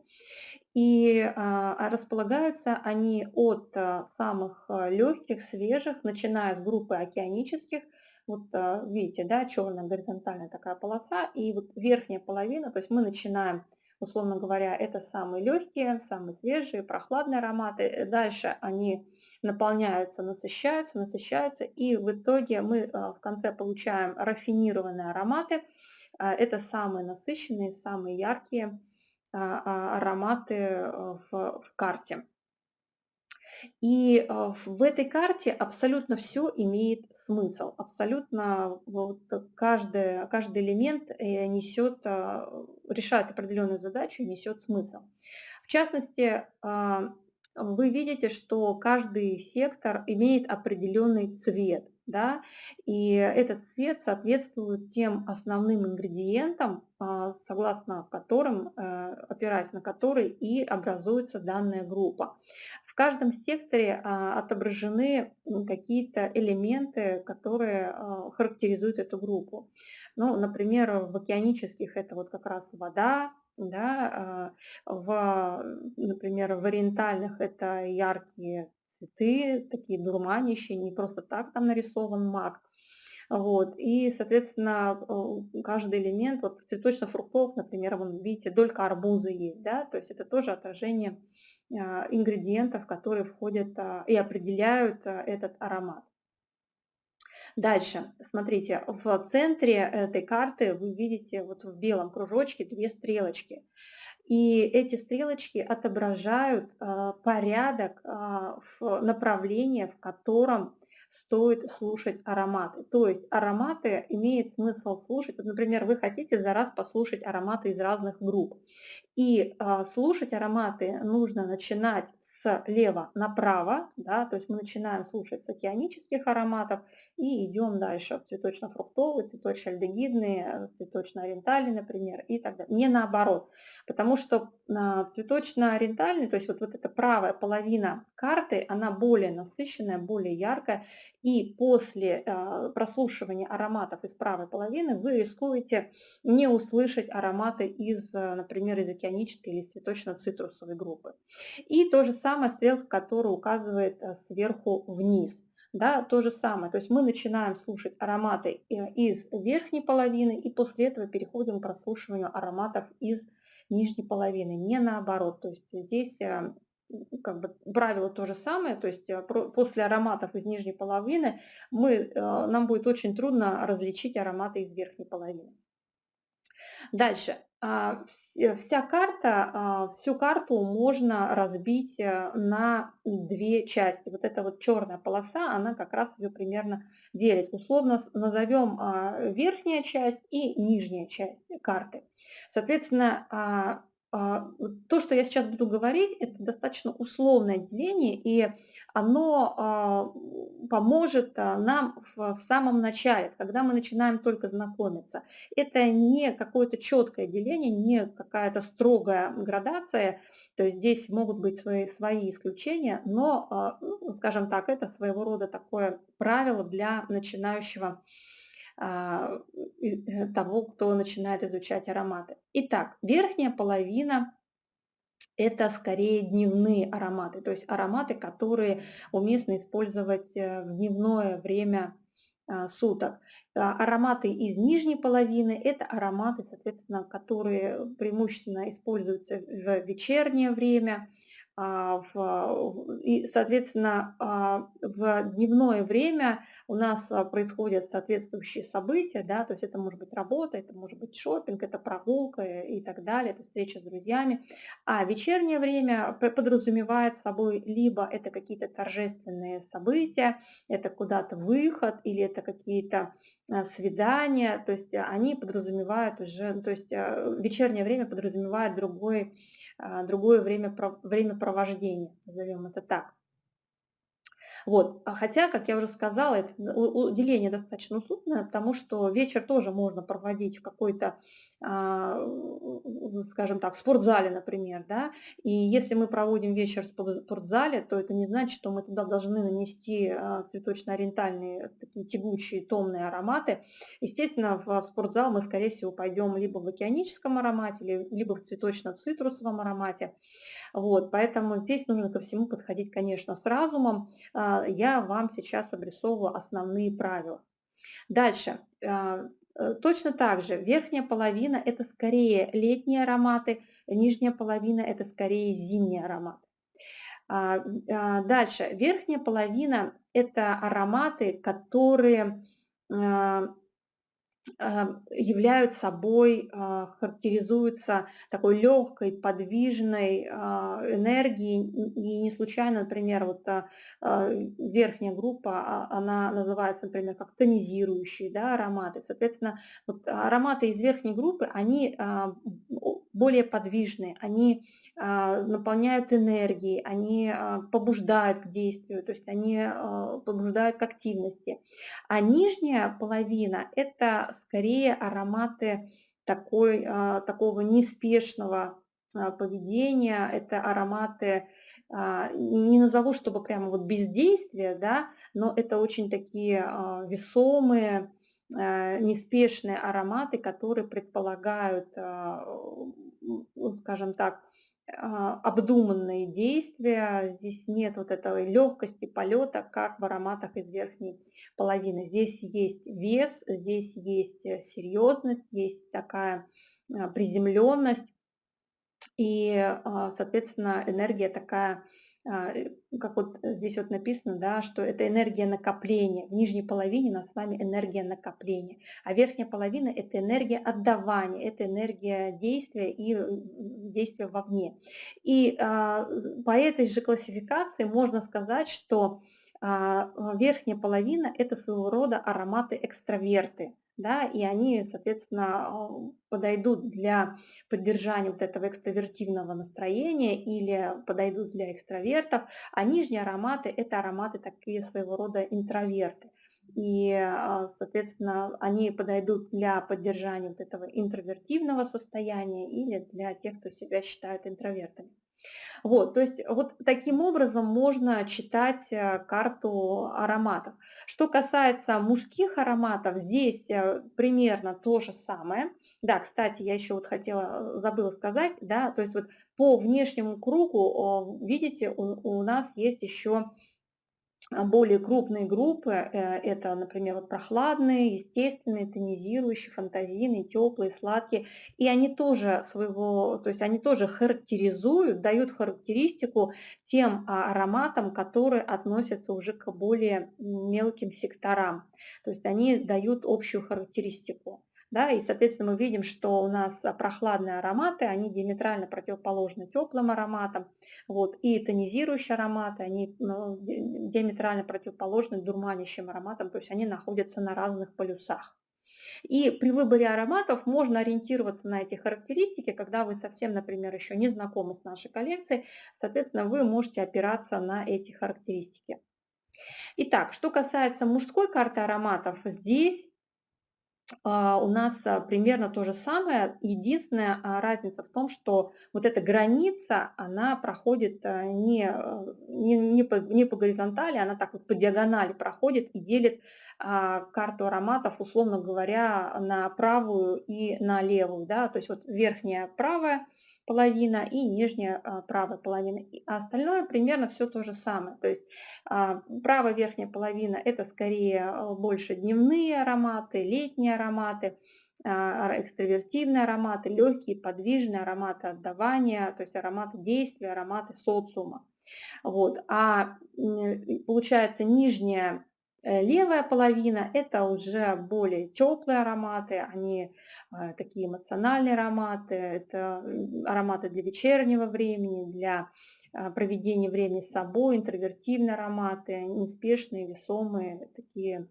И а, а, располагаются они от самых легких, свежих, начиная с группы океанических, вот видите, да, черная горизонтальная такая полоса, и вот верхняя половина, то есть мы начинаем, условно говоря, это самые легкие, самые свежие, прохладные ароматы, дальше они наполняются, насыщаются, насыщаются, и в итоге мы в конце получаем рафинированные ароматы, а, это самые насыщенные, самые яркие а, а, ароматы в, в карте. И в этой карте абсолютно все имеет смысл. Абсолютно вот каждый, каждый элемент э, несет, решает определенную задачу и несет смысл. В частности, вы видите, что каждый сектор имеет определенный цвет да, и этот цвет соответствует тем основным ингредиентам, а, согласно которым, э, опираясь на которые и образуется данная группа. В каждом секторе а, отображены какие-то элементы, которые а, характеризуют эту группу. Ну, например, в океанических это вот как раз вода, да, в, например, в ориентальных это яркие цветы, такие дурманящие, не просто так там нарисован маг. Вот. И, соответственно, каждый элемент, вот цветочно-фруктов, например, вон, видите, долька арбуза есть, да, то есть это тоже отражение а, ингредиентов, которые входят а, и определяют а, этот аромат. Дальше, смотрите, в центре этой карты вы видите вот в белом кружочке две стрелочки. И эти стрелочки отображают а, порядок, а, направления, в котором стоит слушать ароматы. То есть ароматы имеет смысл слушать. Вот, например, вы хотите за раз послушать ароматы из разных групп. И а, слушать ароматы нужно начинать слева направо, да, то есть мы начинаем слушать с океанических ароматов и идем дальше в цветочно-фруктовые, цветочно-альдегидные, цветочно-ориентальные, например, и так далее. Не наоборот, потому что а, цветочно-ориентальный, то есть вот, вот эта правая половина карты, она более насыщенная, более яркая, и после а, прослушивания ароматов из правой половины вы рискуете не услышать ароматы из, например, из океанической или цветочно-цитрусовой группы. И то же самое стрелка, которая указывает а, сверху вниз да, то же самое. То есть мы начинаем слушать ароматы э, из верхней половины и после этого переходим к прослушиванию ароматов из нижней половины, не наоборот. То есть здесь э, как бы правило то же самое, то есть э, после ароматов из нижней половины мы, нам будет очень трудно различить ароматы из верхней половины. Дальше. А, вся карта, а, всю карту можно разбить э, на две части. Вот эта вот черная полоса, она как раз ее примерно делит. Условно назовем а, верхняя часть и нижняя часть карты. Соответственно, то, что я сейчас буду говорить, это достаточно условное деление, и оно а, поможет а, нам в самом начале, когда мы начинаем только знакомиться. Это не какое-то четкое деление, не какая-то строгая градация, то есть здесь могут быть свои, свои исключения, но, а, ну, скажем так, это своего рода такое правило для начинающего э, того, кто начинает изучать ароматы. Итак, верхняя половина это скорее дневные ароматы, то есть ароматы, которые уместно использовать э, в дневное время а, суток. А, ароматы из нижней половины – это ароматы, соответственно, которые преимущественно используются в вечернее время, а, и, соответственно, в дневное время у нас а, происходят соответствующие события, да, то есть это может быть работа, это может быть шопинг, это прогулка и так далее, это встреча с друзьями. А вечернее время подразумевает собой либо это какие-то торжественные события, это куда-то выход или это какие-то а, свидания, то есть они подразумевают уже, ну, то есть а, вечернее время подразумевает другой, другое время, времяпровождения, назовем это так. Вот. А хотя, как я уже сказала, это уделение достаточно усложненное, потому что вечер тоже можно проводить в какой-то, а, скажем так, в спортзале, например. Да? И если мы проводим вечер в спортзале, то это не значит, что мы туда должны нанести а, цветочно-ориентальные такие тягучие, томные ароматы. Естественно, в спортзал мы, скорее всего, пойдем либо в океаническом аромате, либо в цветочно-цитрусовом аромате. Вот, поэтому здесь нужно ко всему подходить, конечно, с разумом. А, я вам сейчас обрисовываю основные правила. Дальше. А, э, точно так же верхняя половина – это скорее летние ароматы, нижняя половина – это скорее зимние ароматы. А, дальше. Верхняя половина – это ароматы, которые являют собой, а, характеризуются такой легкой, подвижной а, энергией. И не случайно, например, вот а, верхняя группа, она называется, например, как тонизирующие да, ароматы. Соответственно, вот ароматы из верхней группы, они более подвижные, они наполняют энергией, они побуждают к действию, то есть они побуждают к активности. А нижняя половина – это скорее ароматы такой, а, такого неспешного а, поведения, это ароматы, а, не назову, чтобы прямо вот бездействие, да, но это очень такие весомые, неспешные ароматы, которые предполагают, скажем так, а, обдуманные действия, здесь нет вот этой легкости полета, как в ароматах из верхней половины. Здесь есть вес, здесь есть э, серьезность, есть такая а, приземленность и, а, соответственно, энергия такая а, как вот здесь вот написано, да, что это энергия накопления. В нижней половине у нас с вами энергия накопления, а верхняя половина – это энергия отдавания, это энергия действия и э, действия вовне. И а, по этой же классификации можно сказать, что а, верхняя половина – это своего рода ароматы-экстраверты да, и они, соответственно, подойдут для поддержания вот этого экстравертивного настроения или подойдут для экстравертов, а нижние ароматы – это ароматы такие своего рода интроверты. И, а, соответственно, они подойдут для поддержания вот этого интровертивного состояния или для тех, кто себя считает интровертами. Вот, то есть вот таким образом можно читать э, карту ароматов. Что касается мужских ароматов, здесь э, примерно то же самое. Да, кстати, я еще вот хотела, э, забыла сказать, да, то есть вот по внешнему кругу, видите, у, у нас есть еще более крупные группы, э, это, например, вот прохладные, естественные, тонизирующие, фантазийные, теплые, сладкие. И они тоже своего, то есть они тоже характеризуют, дают характеристику тем а, ароматам, которые относятся уже к более мелким секторам. То есть они дают общую характеристику. Да, и, соответственно, мы видим, что у нас прохладные ароматы, они диаметрально противоположны теплым ароматам. Вот, и тонизирующие ароматы, они ну, диаметрально противоположны дурманящим ароматам, то есть они находятся на разных полюсах. И при выборе ароматов можно ориентироваться на эти характеристики, когда вы совсем, например, еще не знакомы с нашей коллекцией, соответственно, вы можете опираться на эти характеристики. Итак, что касается мужской карты ароматов, здесь а, у нас а, примерно то же самое. Единственная а, разница в том, что вот эта граница, она проходит не, не, не, по, не по горизонтали, она так вот по диагонали проходит и делит карту ароматов, условно говоря, на правую и на левую. Да? То есть вот верхняя правая половина и нижняя а, правая половина. А остальное примерно все то же самое. То есть а, правая верхняя половина это скорее а, больше дневные ароматы, летние ароматы, экстравертивные ароматы, легкие, подвижные ароматы отдавания, то есть ароматы действия, ароматы социума. Вот. А получается нижняя левая половина – это уже более теплые ароматы, они э, такие эмоциональные ароматы, это ароматы для вечернего времени, для э, проведения времени с собой, интровертивные ароматы, неспешные, весомые, такие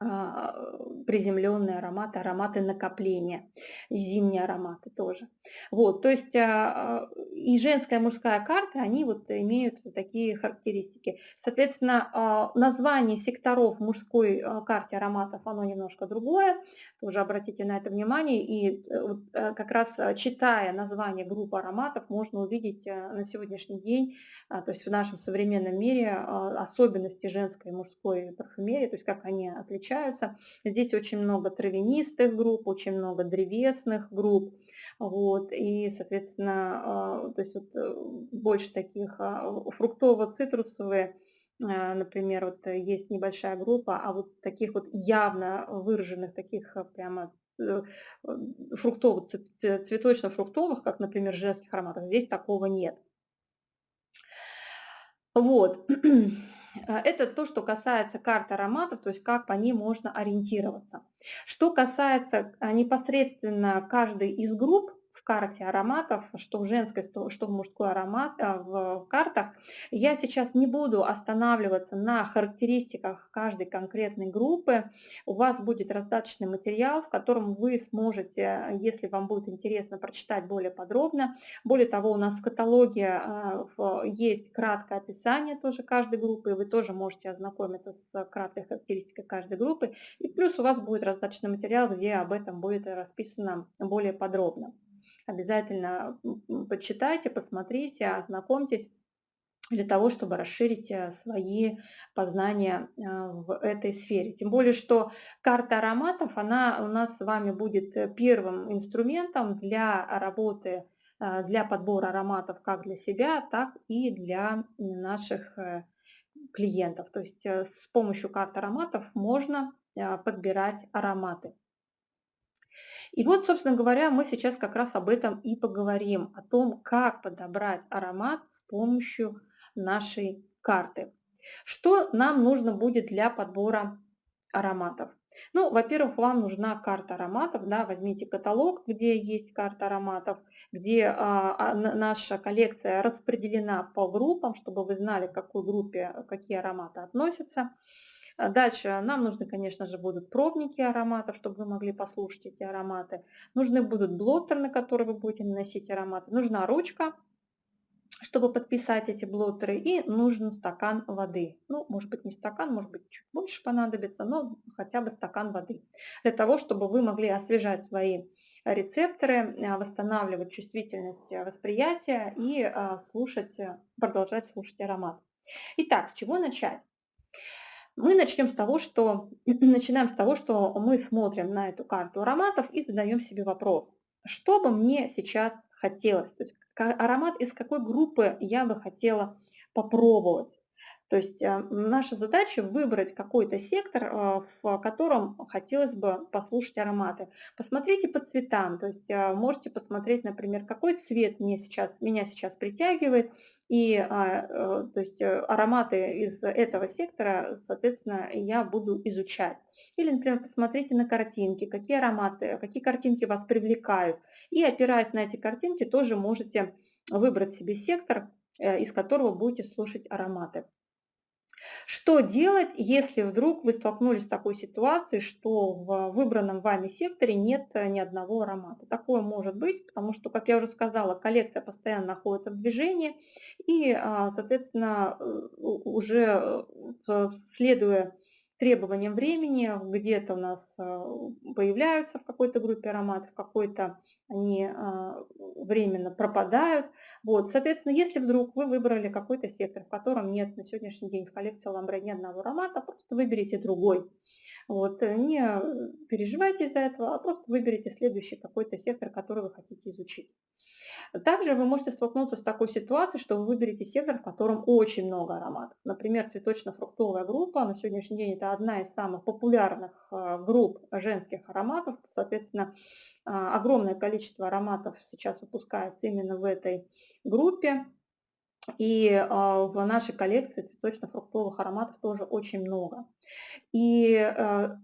приземленные ароматы, ароматы накопления, зимние ароматы тоже. Вот, то есть а, а, и женская, и мужская карта, они вот имеют такие характеристики. Соответственно, название секторов мужской карте ароматов, оно немножко другое, тоже обратите на это внимание, и э, э, как раз читая название группы ароматов, можно увидеть э, на сегодняшний день, то есть в нашем современном мире особенности женской и мужской парфюмерии, то есть как они отличаются отличаются. Здесь очень много травянистых групп, очень много древесных групп. Вот, и, соответственно, а, то есть вот э, больше таких а, фруктово-цитрусовые, а, например, вот есть небольшая группа, а вот таких вот явно выраженных, таких прямо э, фруктовых, цветочно-фруктовых, как, например, женских ароматов, здесь такого нет. Вот. [clears throat] Э, это то, что касается карт ароматов, то есть как по ним можно ориентироваться. Что касается э, непосредственно каждой из групп, карте ароматов, что в женской, что в мужской аромат а, в картах. Я сейчас не буду останавливаться на характеристиках каждой конкретной группы. У вас будет раздаточный материал, в котором вы сможете, если вам будет интересно, прочитать более подробно. Более того, у нас в каталоге а, есть краткое описание тоже каждой группы, и вы тоже можете ознакомиться с краткой характеристикой каждой группы. И плюс у вас будет раздаточный материал, где об этом будет расписано более подробно. Обязательно почитайте, посмотрите, ознакомьтесь для того, чтобы расширить э, свои познания э, в этой сфере. Тем более, что карта ароматов, она у нас с вами будет э, первым инструментом для работы, для подбора ароматов как для себя, так и для наших клиентов. То есть с помощью карт ароматов можно подбирать ароматы. И вот, собственно говоря, мы сейчас как раз об этом и поговорим, о том, как подобрать аромат с помощью нашей карты. Что нам нужно будет для подбора ароматов? Ну, во-первых, вам нужна карта ароматов, да, возьмите каталог, где есть карта ароматов, где а, а, наша коллекция распределена по группам, чтобы вы знали, к какой группе какие ароматы относятся. А дальше нам нужны, конечно же, будут пробники ароматов, чтобы вы могли послушать эти ароматы. Нужны будут блоттер, на который вы будете наносить ароматы. Нужна ручка, чтобы подписать эти блоттеры, и нужен стакан воды. Ну, может быть, не стакан, может быть, чуть больше понадобится, но хотя бы стакан воды. Для того, чтобы вы могли освежать свои рецепторы, а, восстанавливать чувствительность восприятия и а, слушать, продолжать слушать аромат. Итак, с чего начать? Мы начнем с того, что, [clears throat] начинаем с того, что мы смотрим на эту карту ароматов и задаем себе вопрос, что бы мне сейчас хотелось, то есть аромат из какой группы я бы хотела попробовать. То есть э, наша задача выбрать какой-то сектор, э, в котором хотелось бы послушать ароматы. Посмотрите по цветам, то есть э, можете посмотреть, например, какой цвет мне сейчас, меня сейчас притягивает, и то есть, ароматы из этого сектора, соответственно, я буду изучать. Или, например, посмотрите на картинки, какие ароматы, какие картинки вас привлекают. И опираясь на эти картинки, тоже можете выбрать себе сектор, из которого будете слушать ароматы. Что делать, если вдруг вы столкнулись с такой ситуацией, что в выбранном вами секторе нет э, ни одного аромата? Такое может быть, потому что, как я уже сказала, коллекция постоянно находится в движении, и, а, соответственно, э, уже э, следуя требованиям времени, где-то у нас а, появляются в какой-то группе ароматов, в какой-то они а, временно пропадают. Вот, соответственно, если вдруг вы выбрали какой-то сектор, в котором нет на сегодняшний день в коллекции ламбре ни одного аромата, просто выберите другой. Вот, не переживайте из-за этого, а просто выберите следующий какой-то сектор, который вы хотите изучить. Также вы можете столкнуться с такой ситуацией, что вы выберете сектор, в котором очень много ароматов. Например, цветочно-фруктовая группа, на сегодняшний день это одна из самых популярных э, групп женских ароматов. Соответственно, э, огромное количество ароматов сейчас выпускается именно в этой группе. И э, в нашей коллекции цветочно-фруктовых ароматов тоже очень много. И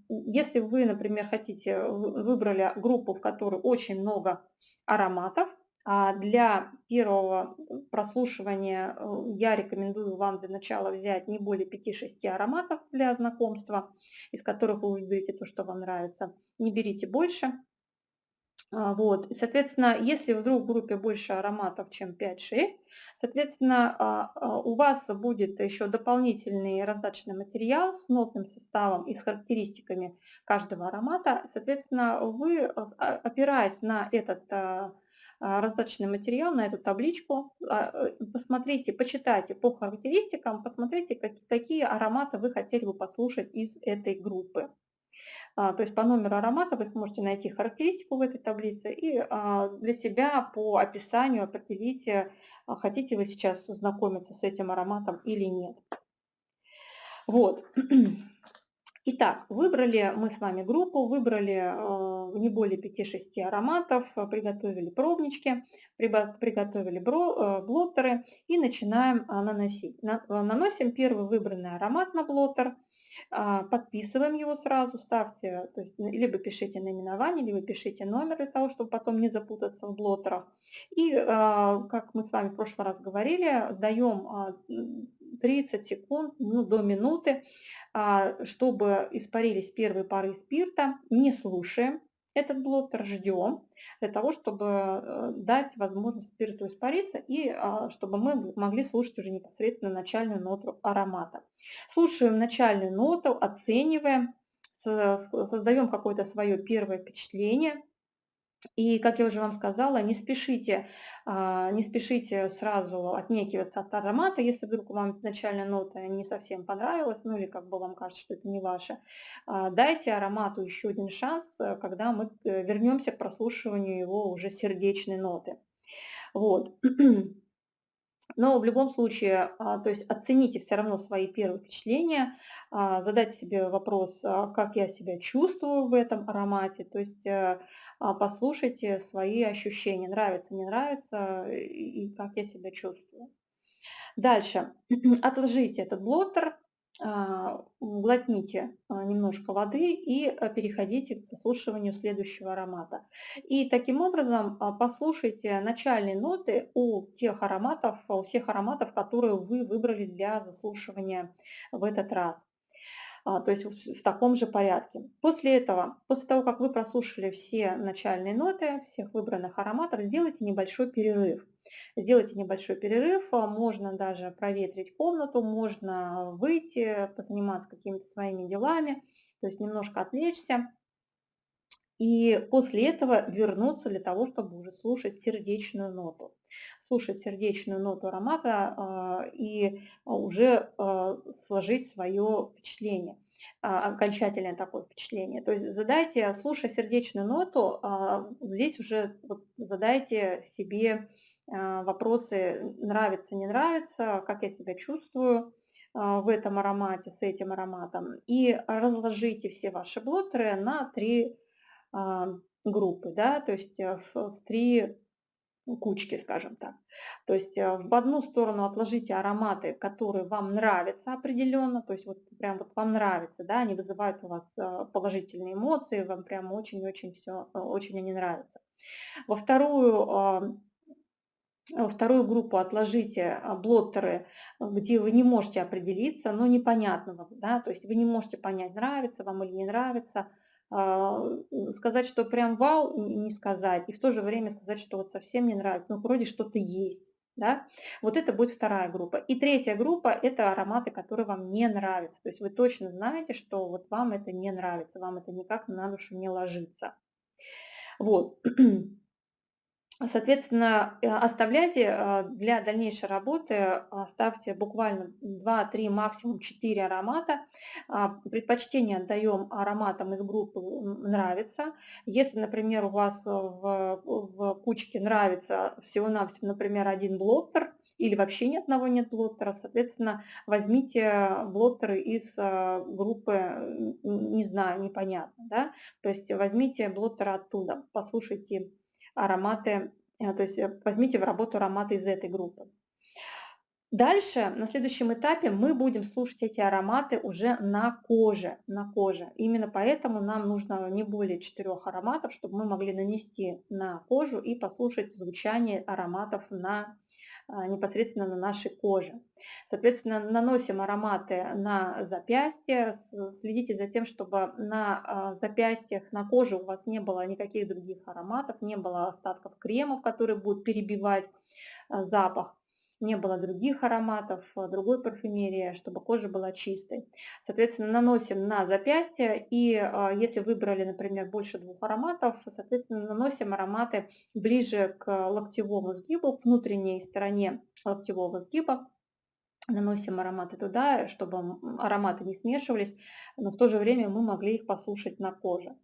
если вы, например, хотите, выбрали группу, в которой очень много ароматов, А для первого прослушивания э, я рекомендую вам для начала взять не более 5-6 ароматов для знакомства, из которых вы выберете то, что вам нравится. Не берите больше. А, вот. соответственно, если вдруг в группе больше ароматов, чем 5-6, соответственно, а, а, у вас будет еще дополнительный раздаточный материал с нотным составом и с характеристиками каждого аромата. Соответственно, вы, опираясь на этот раздаточный материал, на эту табличку, э, посмотрите, почитайте по характеристикам, посмотрите, какие ароматы вы хотели бы послушать из этой группы. А, то есть по номеру аромата вы сможете найти характеристику в этой таблице и а, для себя по описанию определите, а, хотите вы сейчас знакомиться с этим ароматом или нет. Вот. [clears throat] Итак, выбрали мы с вами группу, выбрали не более 5-6 ароматов, приготовили пробнички, приготовили блоттеры и начинаем наносить. Наносим первый выбранный аромат на блоттер – а, подписываем его сразу, ставьте, то есть либо пишите наименование, либо пишите номер для того, чтобы потом не запутаться в блоттерах. И, а, как мы с вами в прошлый раз говорили, даем 30 а, секунд, ну, до минуты, чтобы испарились первые пары спирта, не слушаем, этот блоттер ждем для того, чтобы э, дать возможность спирту испариться и а, чтобы мы могли слушать уже непосредственно начальную ноту аромата. Слушаем начальную ноту, оцениваем, создаем какое-то свое первое впечатление – и, как я уже вам сказала, не спешите, а, не спешите сразу отнекиваться от аромата, если вдруг вам начальная нота не совсем понравилась, ну или как бы вам кажется, что это не ваше. А, дайте аромату еще один шанс, э, когда мы э, вернемся к прослушиванию его уже сердечной ноты. Вот. [clears throat] Но в любом случае, а, то есть оцените все равно свои первые впечатления, а, задайте себе вопрос, а, как я себя чувствую в этом аромате, то есть э, послушайте свои ощущения, нравится, не нравится и как я себя чувствую. Дальше, [clears throat] отложите этот блоттер, а, глотните а, немножко воды и а, переходите к заслушиванию следующего аромата. И таким образом послушайте начальные ноты у тех ароматов, у всех ароматов, которые вы выбрали для заслушивания в этот раз. То есть в таком же порядке. После этого, после того, как вы прослушали все начальные ноты всех выбранных ароматов, сделайте небольшой перерыв. Сделайте небольшой перерыв, а, можно даже проветрить комнату, можно выйти, позаниматься какими-то своими делами, то есть немножко отвлечься. И после этого вернуться для того, чтобы уже слушать сердечную ноту. Слушать сердечную ноту аромата э, и уже э, сложить свое впечатление окончательное такое впечатление. То есть задайте, слушая сердечную ноту, здесь уже задайте себе а, вопросы нравится, не нравится, как я себя чувствую а, в этом аромате, с этим ароматом. И разложите все ваши блоттеры на три а, группы, да, то есть э, в, в три кучки, скажем так. То есть э, в одну сторону отложите ароматы, которые вам нравятся определенно, то есть вот прям вот вам нравится, да, они вызывают у вас э, положительные эмоции, вам прям очень-очень все, очень они нравятся. Во вторую вторую группу отложите а, блоттеры, где вы не можете определиться, но непонятного, да, то есть вы не можете понять, нравится вам или не нравится, а, сказать, что прям вау, не сказать, и в то же время сказать, что вот совсем не нравится, ну вроде что-то есть. Да? Вот это будет вторая группа. И третья группа – это ароматы, которые вам не нравятся. То есть вы точно знаете, что вот вам это не нравится, вам это никак на душу не ложится. Вот. Соответственно, э, оставляйте э, для дальнейшей работы, оставьте буквально 2-3, максимум 4 аромата. А, предпочтение отдаем ароматам из группы «Нравится». Если, например, у вас в, в кучке нравится всего-навсего, например, один блоттер, или вообще ни одного нет блоттера, соответственно, возьмите блоттеры из э, группы «Не знаю, непонятно». Да? То есть возьмите блоттеры оттуда, послушайте ароматы, э, то есть э, возьмите в работу ароматы из этой группы. Дальше, на следующем этапе, мы будем слушать эти ароматы уже на коже, на коже. Именно поэтому нам нужно не более четырех ароматов, чтобы мы могли нанести на кожу и послушать звучание ароматов на, непосредственно на нашей коже. Соответственно, наносим ароматы на запястье, следите за тем, чтобы на а, запястьях, на коже у вас не было никаких других ароматов, не было остатков кремов, которые будут перебивать а, запах не было других ароматов, э, другой парфюмерии, чтобы кожа была чистой. Соответственно, наносим на запястье и а, если выбрали, например, больше двух ароматов, соответственно, наносим ароматы ближе к локтевому сгибу, к внутренней стороне локтевого сгиба, наносим ароматы туда, чтобы ароматы не смешивались, но в то же время мы могли их послушать на коже.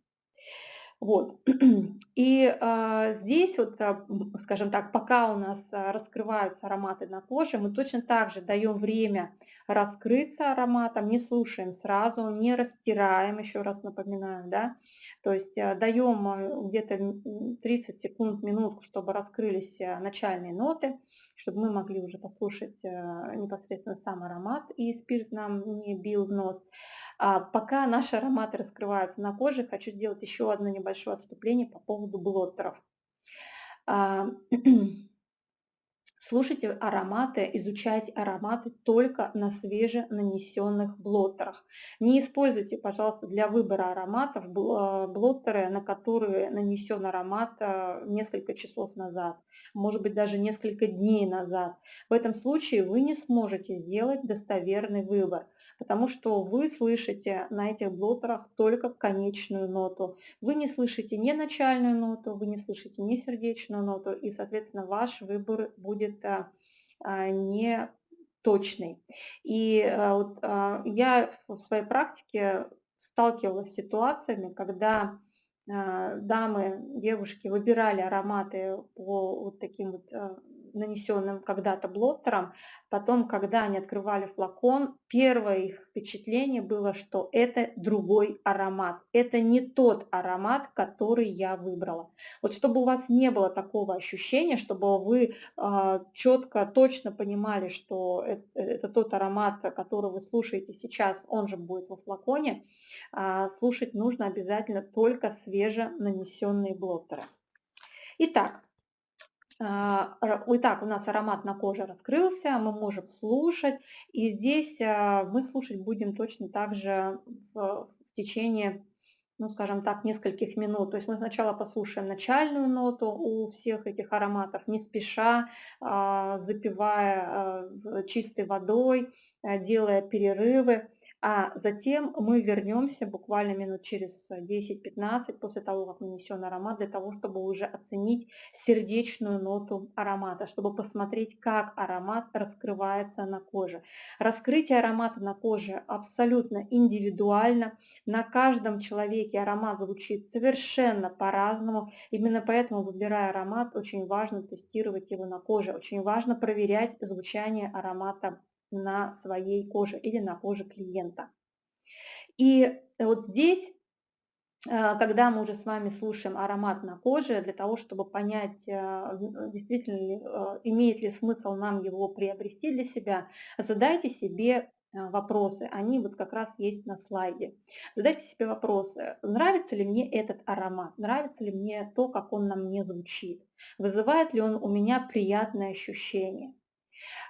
Вот. [clears throat] И а, здесь, вот, а, скажем так, пока у нас а, раскрываются ароматы на коже, мы точно так же даем время раскрыться ароматом, не слушаем сразу, не растираем, еще раз напоминаю, да, то есть а, даем где-то 30 секунд, минутку, чтобы раскрылись начальные ноты, чтобы мы могли уже послушать а, непосредственно сам аромат, и спирт нам не бил в нос. А пока наши ароматы раскрываются на коже, хочу сделать еще одно небольшое отступление по поводу блоттеров. А, [clears throat] Слушайте ароматы, изучайте ароматы только на свеженанесенных блоттерах. Не используйте, пожалуйста, для выбора ароматов а, блоттеры, на которые нанесен аромат а, несколько часов назад, может быть даже несколько дней назад. В этом случае вы не сможете сделать достоверный выбор, потому что вы слышите на этих блоттерах только конечную ноту. Вы не слышите ни начальную ноту, вы не слышите ни сердечную ноту, и, соответственно, ваш выбор будет будет а, не точный. И а, вот а, я в своей практике сталкивалась с ситуациями, когда дамы, девушки выбирали ароматы по вот таким вот нанесенным когда-то блоттером. Потом, когда они открывали флакон, первое их впечатление было, что это другой аромат. Это не тот аромат, который я выбрала. Вот чтобы у вас не было такого ощущения, чтобы вы э, а, четко, точно понимали, что это, это тот аромат, который вы слушаете сейчас, он же будет во флаконе, э, слушать нужно обязательно только свеже нанесенные блоттеры. Итак, итак, у нас аромат на коже раскрылся, мы можем слушать. И здесь а, мы слушать будем точно так же в, в течение, ну скажем так, нескольких минут. То есть мы сначала послушаем начальную ноту у всех этих ароматов, не спеша, а, запивая чистой водой, делая перерывы а затем мы вернемся буквально минут через 10-15 после того, как нанесен аромат, для того, чтобы уже оценить сердечную ноту аромата, чтобы посмотреть, как аромат раскрывается на коже. Раскрытие аромата на коже абсолютно индивидуально. На каждом человеке аромат звучит совершенно по-разному. Именно поэтому, выбирая аромат, очень важно тестировать его на коже. Очень важно проверять звучание аромата на своей коже или на коже клиента. И вот здесь, э, когда мы уже с вами слушаем аромат на коже, для того, чтобы понять, э, действительно ли, э, имеет ли смысл нам его приобрести для себя, задайте себе вопросы. Они вот как раз есть на слайде. Задайте себе вопросы. Нравится ли мне этот аромат? Нравится ли мне то, как он на мне звучит? Вызывает ли он у меня приятное ощущение?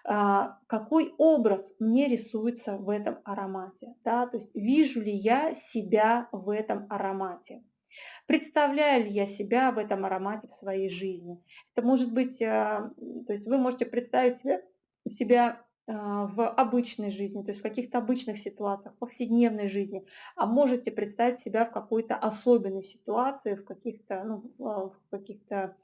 А, какой образ мне рисуется в этом аромате, да, то есть вижу ли я себя в этом аромате. Представляю ли я себя в этом аромате в своей жизни? Это может быть, а, то есть вы можете представить себя, себя а, в обычной жизни, то есть в каких-то обычных ситуациях, в повседневной жизни, а можете представить себя в какой-то особенной ситуации, в каких-то ну, в каких-то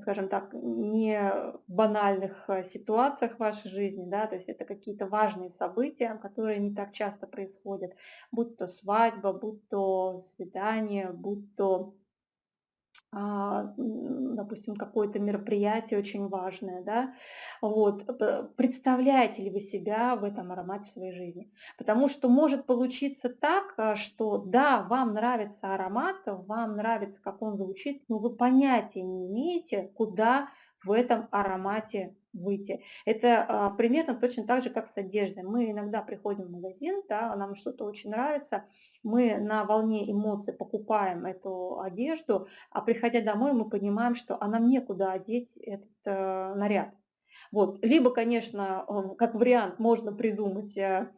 скажем так, не банальных э, ситуациях в вашей жизни, да, то есть это какие-то важные события, которые не так часто происходят, будь то свадьба, будь то свидание, будь то допустим, какое-то мероприятие очень важное, да, вот, представляете ли вы себя в этом аромате в своей жизни? Потому что может получиться так, а, что да, вам нравится аромат, вам нравится, как он звучит, но вы понятия не имеете, куда в этом аромате выйти. Это а, примерно точно так же, как с одеждой. Мы иногда приходим в магазин, да, нам что-то очень нравится, мы на волне эмоций покупаем эту одежду, а приходя домой мы понимаем, что а нам некуда одеть этот э, наряд. Вот. Либо, конечно, как вариант можно придумать э,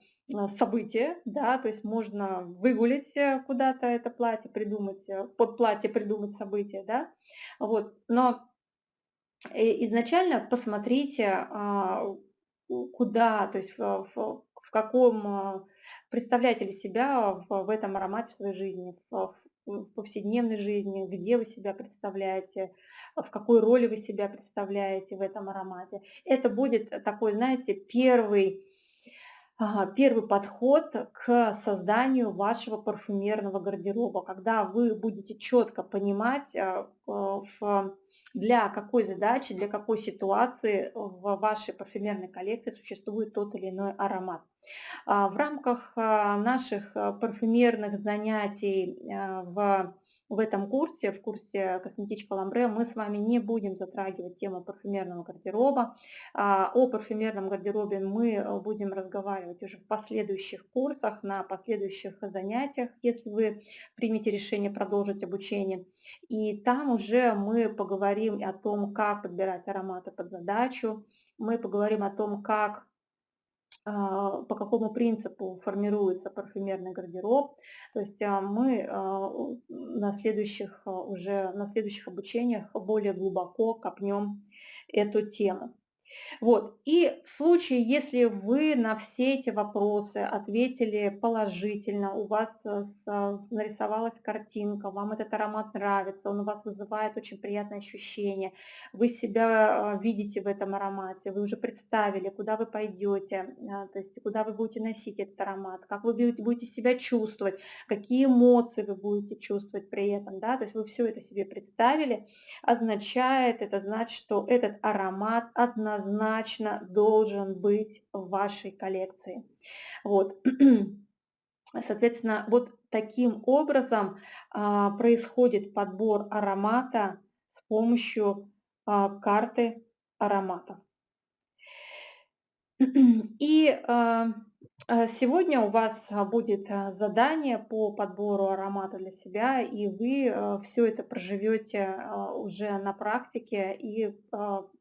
событие, да, то есть можно выгулить э, куда-то это платье, придумать, э, под платье придумать событие, да, вот, но изначально посмотрите, а, куда, то есть в, каком, представляете ли себя в, этом аромате своей жизни, в повседневной жизни, где вы себя представляете, в какой роли вы себя представляете в этом аромате. Это будет такой, знаете, первый первый подход к созданию вашего парфюмерного гардероба, когда вы будете четко понимать, э, для какой задачи, для какой ситуации в вашей парфюмерной коллекции существует тот или иной аромат. А, в рамках а, наших парфюмерных занятий в в этом курсе, в курсе «Косметичка Ламбре», мы с вами не будем затрагивать тему парфюмерного гардероба. А, о парфюмерном гардеробе мы э, будем разговаривать уже в последующих курсах, на последующих занятиях, если вы примете решение продолжить обучение. И там уже мы поговорим о том, как подбирать ароматы под задачу, мы поговорим о том, как по какому принципу формируется парфюмерный гардероб. То есть а, мы а, на следующих, уже на следующих обучениях более глубоко копнем эту тему. Вот. И в случае, если вы на все эти вопросы ответили положительно, у вас э, нарисовалась картинка, вам этот аромат нравится, он у вас вызывает очень приятное ощущение, вы себя э, видите в этом аромате, вы уже представили, куда вы пойдете, э, то есть куда вы будете носить этот аромат, как вы будете себя чувствовать, какие эмоции вы будете чувствовать при этом, да, то есть вы все это себе представили, означает, это значит, что этот аромат однозначно однозначно должен быть в вашей коллекции. Вот. [clears throat] Соответственно, вот таким образом а, происходит подбор аромата с помощью а, карты ароматов. [clears throat] И а, сегодня у вас будет задание по подбору аромата для себя, и вы все это проживете уже на практике и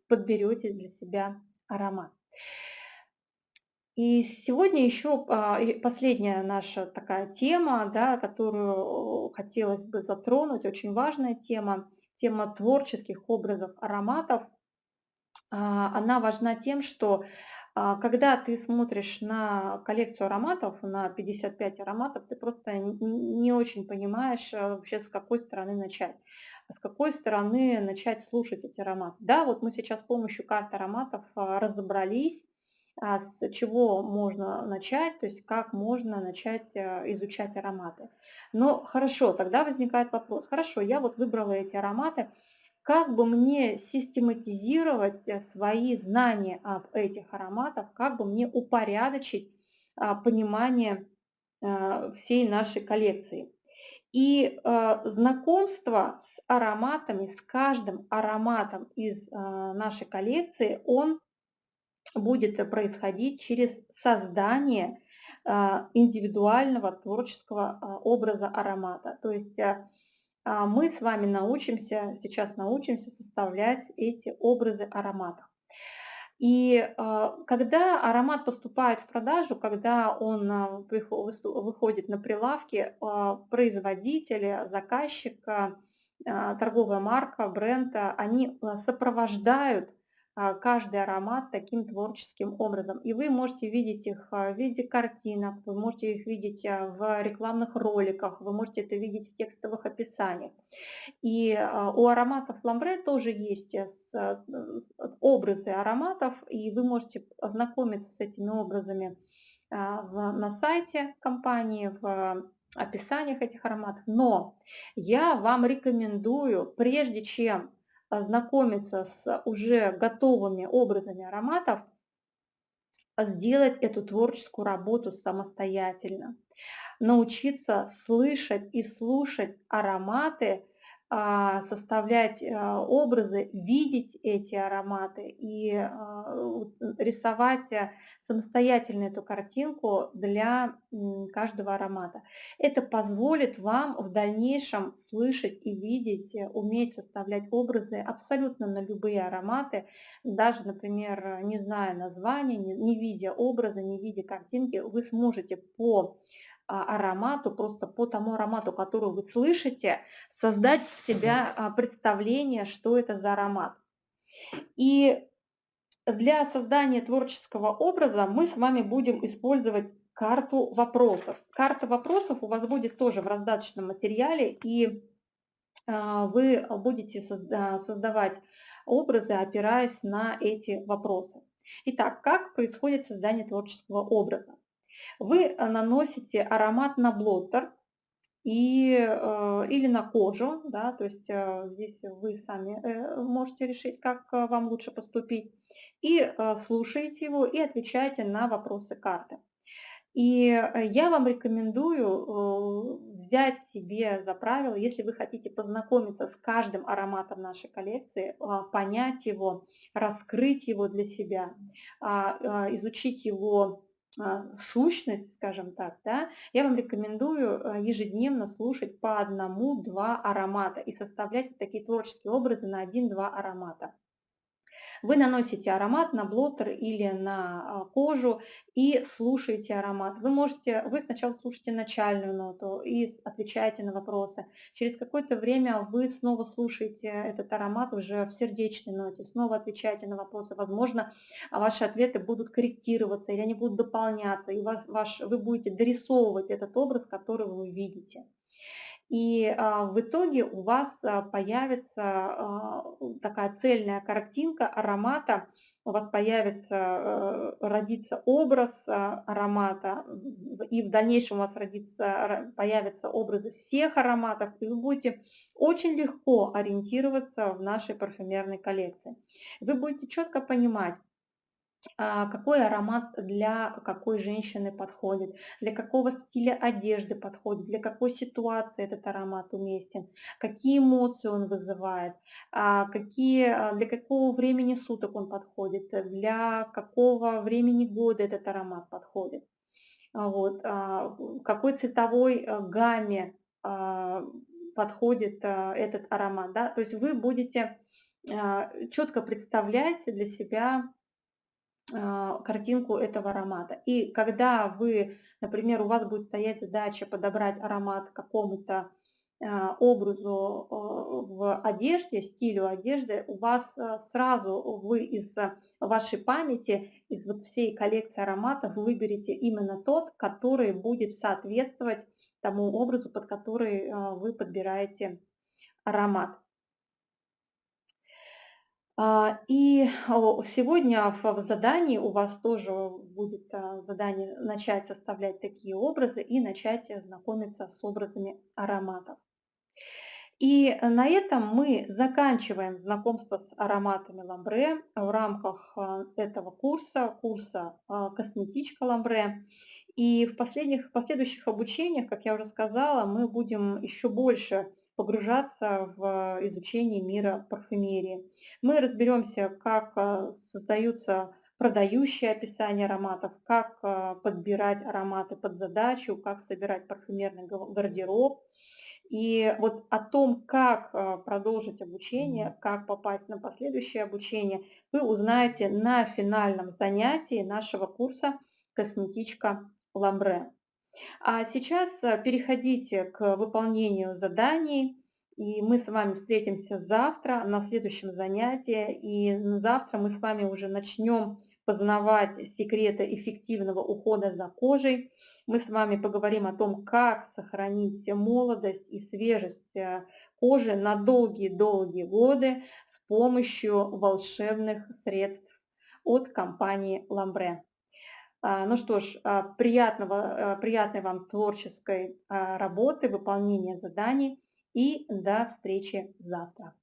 подберете для себя аромат. И сегодня еще а, последняя наша такая тема, да, которую хотелось бы затронуть, очень важная тема, тема творческих образов ароматов. А, она важна тем, что когда ты смотришь на коллекцию ароматов, на 55 ароматов, ты просто не очень понимаешь вообще с какой стороны начать с какой стороны начать слушать эти ароматы. Да, вот мы сейчас с помощью карты ароматов а, разобрались, а, с чего можно начать, то есть как можно начать а, изучать ароматы. Но хорошо, тогда возникает вопрос, хорошо, я вот выбрала эти ароматы, как бы мне систематизировать э, свои знания об этих ароматах, как бы мне упорядочить понимание всей нашей коллекции. И знакомство ароматами, с каждым ароматом из а, нашей коллекции он будет происходить через создание а, индивидуального творческого а, образа аромата. То есть мы с вами научимся, сейчас научимся составлять эти образы ароматов. И когда аромат поступает в продажу, когда он выходит на прилавки, производитель, заказчик а, торговая марка, бренд, они а, сопровождают а, каждый аромат таким творческим образом. И вы можете видеть их в виде картинок, вы можете их видеть в рекламных роликах, вы можете это видеть в текстовых описаниях. И у ароматов ламбре тоже есть образы ароматов, и вы можете ознакомиться с этими образами на сайте компании, в описаниях этих ароматов. Но я вам рекомендую, прежде чем ознакомиться с уже готовыми образами ароматов, сделать эту творческую работу самостоятельно. Научиться слышать и слушать ароматы а, составлять а, образы, видеть эти ароматы и а, рисовать э, самостоятельно эту картинку для каждого аромата. Это позволит вам в дальнейшем слышать и видеть, э, уметь составлять образы абсолютно на любые ароматы, даже, например, не зная названия, не видя образа, не видя картинки, вы сможете по а, аромату, просто по тому аромату, который вы слышите, создать себя а, представление, что это за аромат. И для создания творческого образа мы с вами будем использовать карту вопросов. Карта вопросов у вас будет тоже в раздаточном материале, и а, вы будете создавать образы, опираясь на эти вопросы. Итак, как происходит создание творческого образа? Вы э, наносите аромат на блоттер и, э, или на кожу, да, то есть э, здесь вы сами можете решить, как вам лучше поступить, и слушаете его и отвечаете на вопросы карты. И я вам рекомендую взять себе за правило, если вы хотите познакомиться с каждым ароматом нашей коллекции, понять его, раскрыть его для себя, а, изучить его сущность, скажем так, да, я вам рекомендую э, ежедневно слушать по одному-два аромата и составлять такие творческие образы на один-два аромата. Вы наносите аромат на блоттер или на а, кожу и слушаете аромат. Вы можете, вы сначала слушаете начальную ноту и отвечаете на вопросы. Через какое-то время вы снова слушаете этот аромат уже в сердечной ноте, снова отвечаете на вопросы. Возможно, ваши ответы будут корректироваться или они будут дополняться, и вас, ваш, вы будете дорисовывать этот образ, который вы видите. И а, в итоге у вас а, появится а, такая цельная картинка аромата, у вас появится, э, родится образ аромата, и в дальнейшем у вас родится, появятся образы всех ароматов, и вы будете очень легко ориентироваться в нашей парфюмерной коллекции. Вы будете четко понимать, какой аромат для какой женщины подходит, для какого стиля одежды подходит, для какой ситуации этот аромат уместен, какие эмоции он вызывает, а, какие, а, для какого времени суток он подходит, для какого времени года этот аромат подходит. Вот, какой цветовой гамме подходит этот аромат. Да? То есть вы будете четко представлять для себя а, картинку этого аромата. И когда вы, например, у вас будет стоять задача подобрать аромат какому-то а, образу а, в одежде, стилю одежды, у вас сразу вы из вашей памяти, из вот всей коллекции ароматов выберете именно тот, который будет соответствовать тому образу, под который вы подбираете аромат. А, и сегодня в задании у вас тоже будет а, задание начать составлять такие образы и начать знакомиться с образами ароматов. И на этом мы заканчиваем знакомство с ароматами ламбре в рамках а, этого курса, курса «Косметичка ламбре». И в, последних, в последующих обучениях, как я уже сказала, мы будем еще больше погружаться в изучение мира парфюмерии. Мы разберемся, как э, создаются продающие описания ароматов, как э, подбирать ароматы под задачу, как собирать парфюмерный гардероб. И вот о том, как э, продолжить обучение, как попасть на последующее обучение, вы узнаете на финальном занятии нашего курса «Косметичка Ламбре». А сейчас э, переходите к выполнению заданий, и мы с вами встретимся завтра на следующем занятии, и завтра мы с вами уже начнем познавать секреты эффективного ухода за кожей. Мы с вами поговорим о том, как сохранить молодость и свежесть э, кожи на долгие-долгие годы с помощью волшебных средств от компании Ламбре. А, ну что ж, а, приятного, а, приятной вам творческой работы, выполнения заданий и до встречи завтра.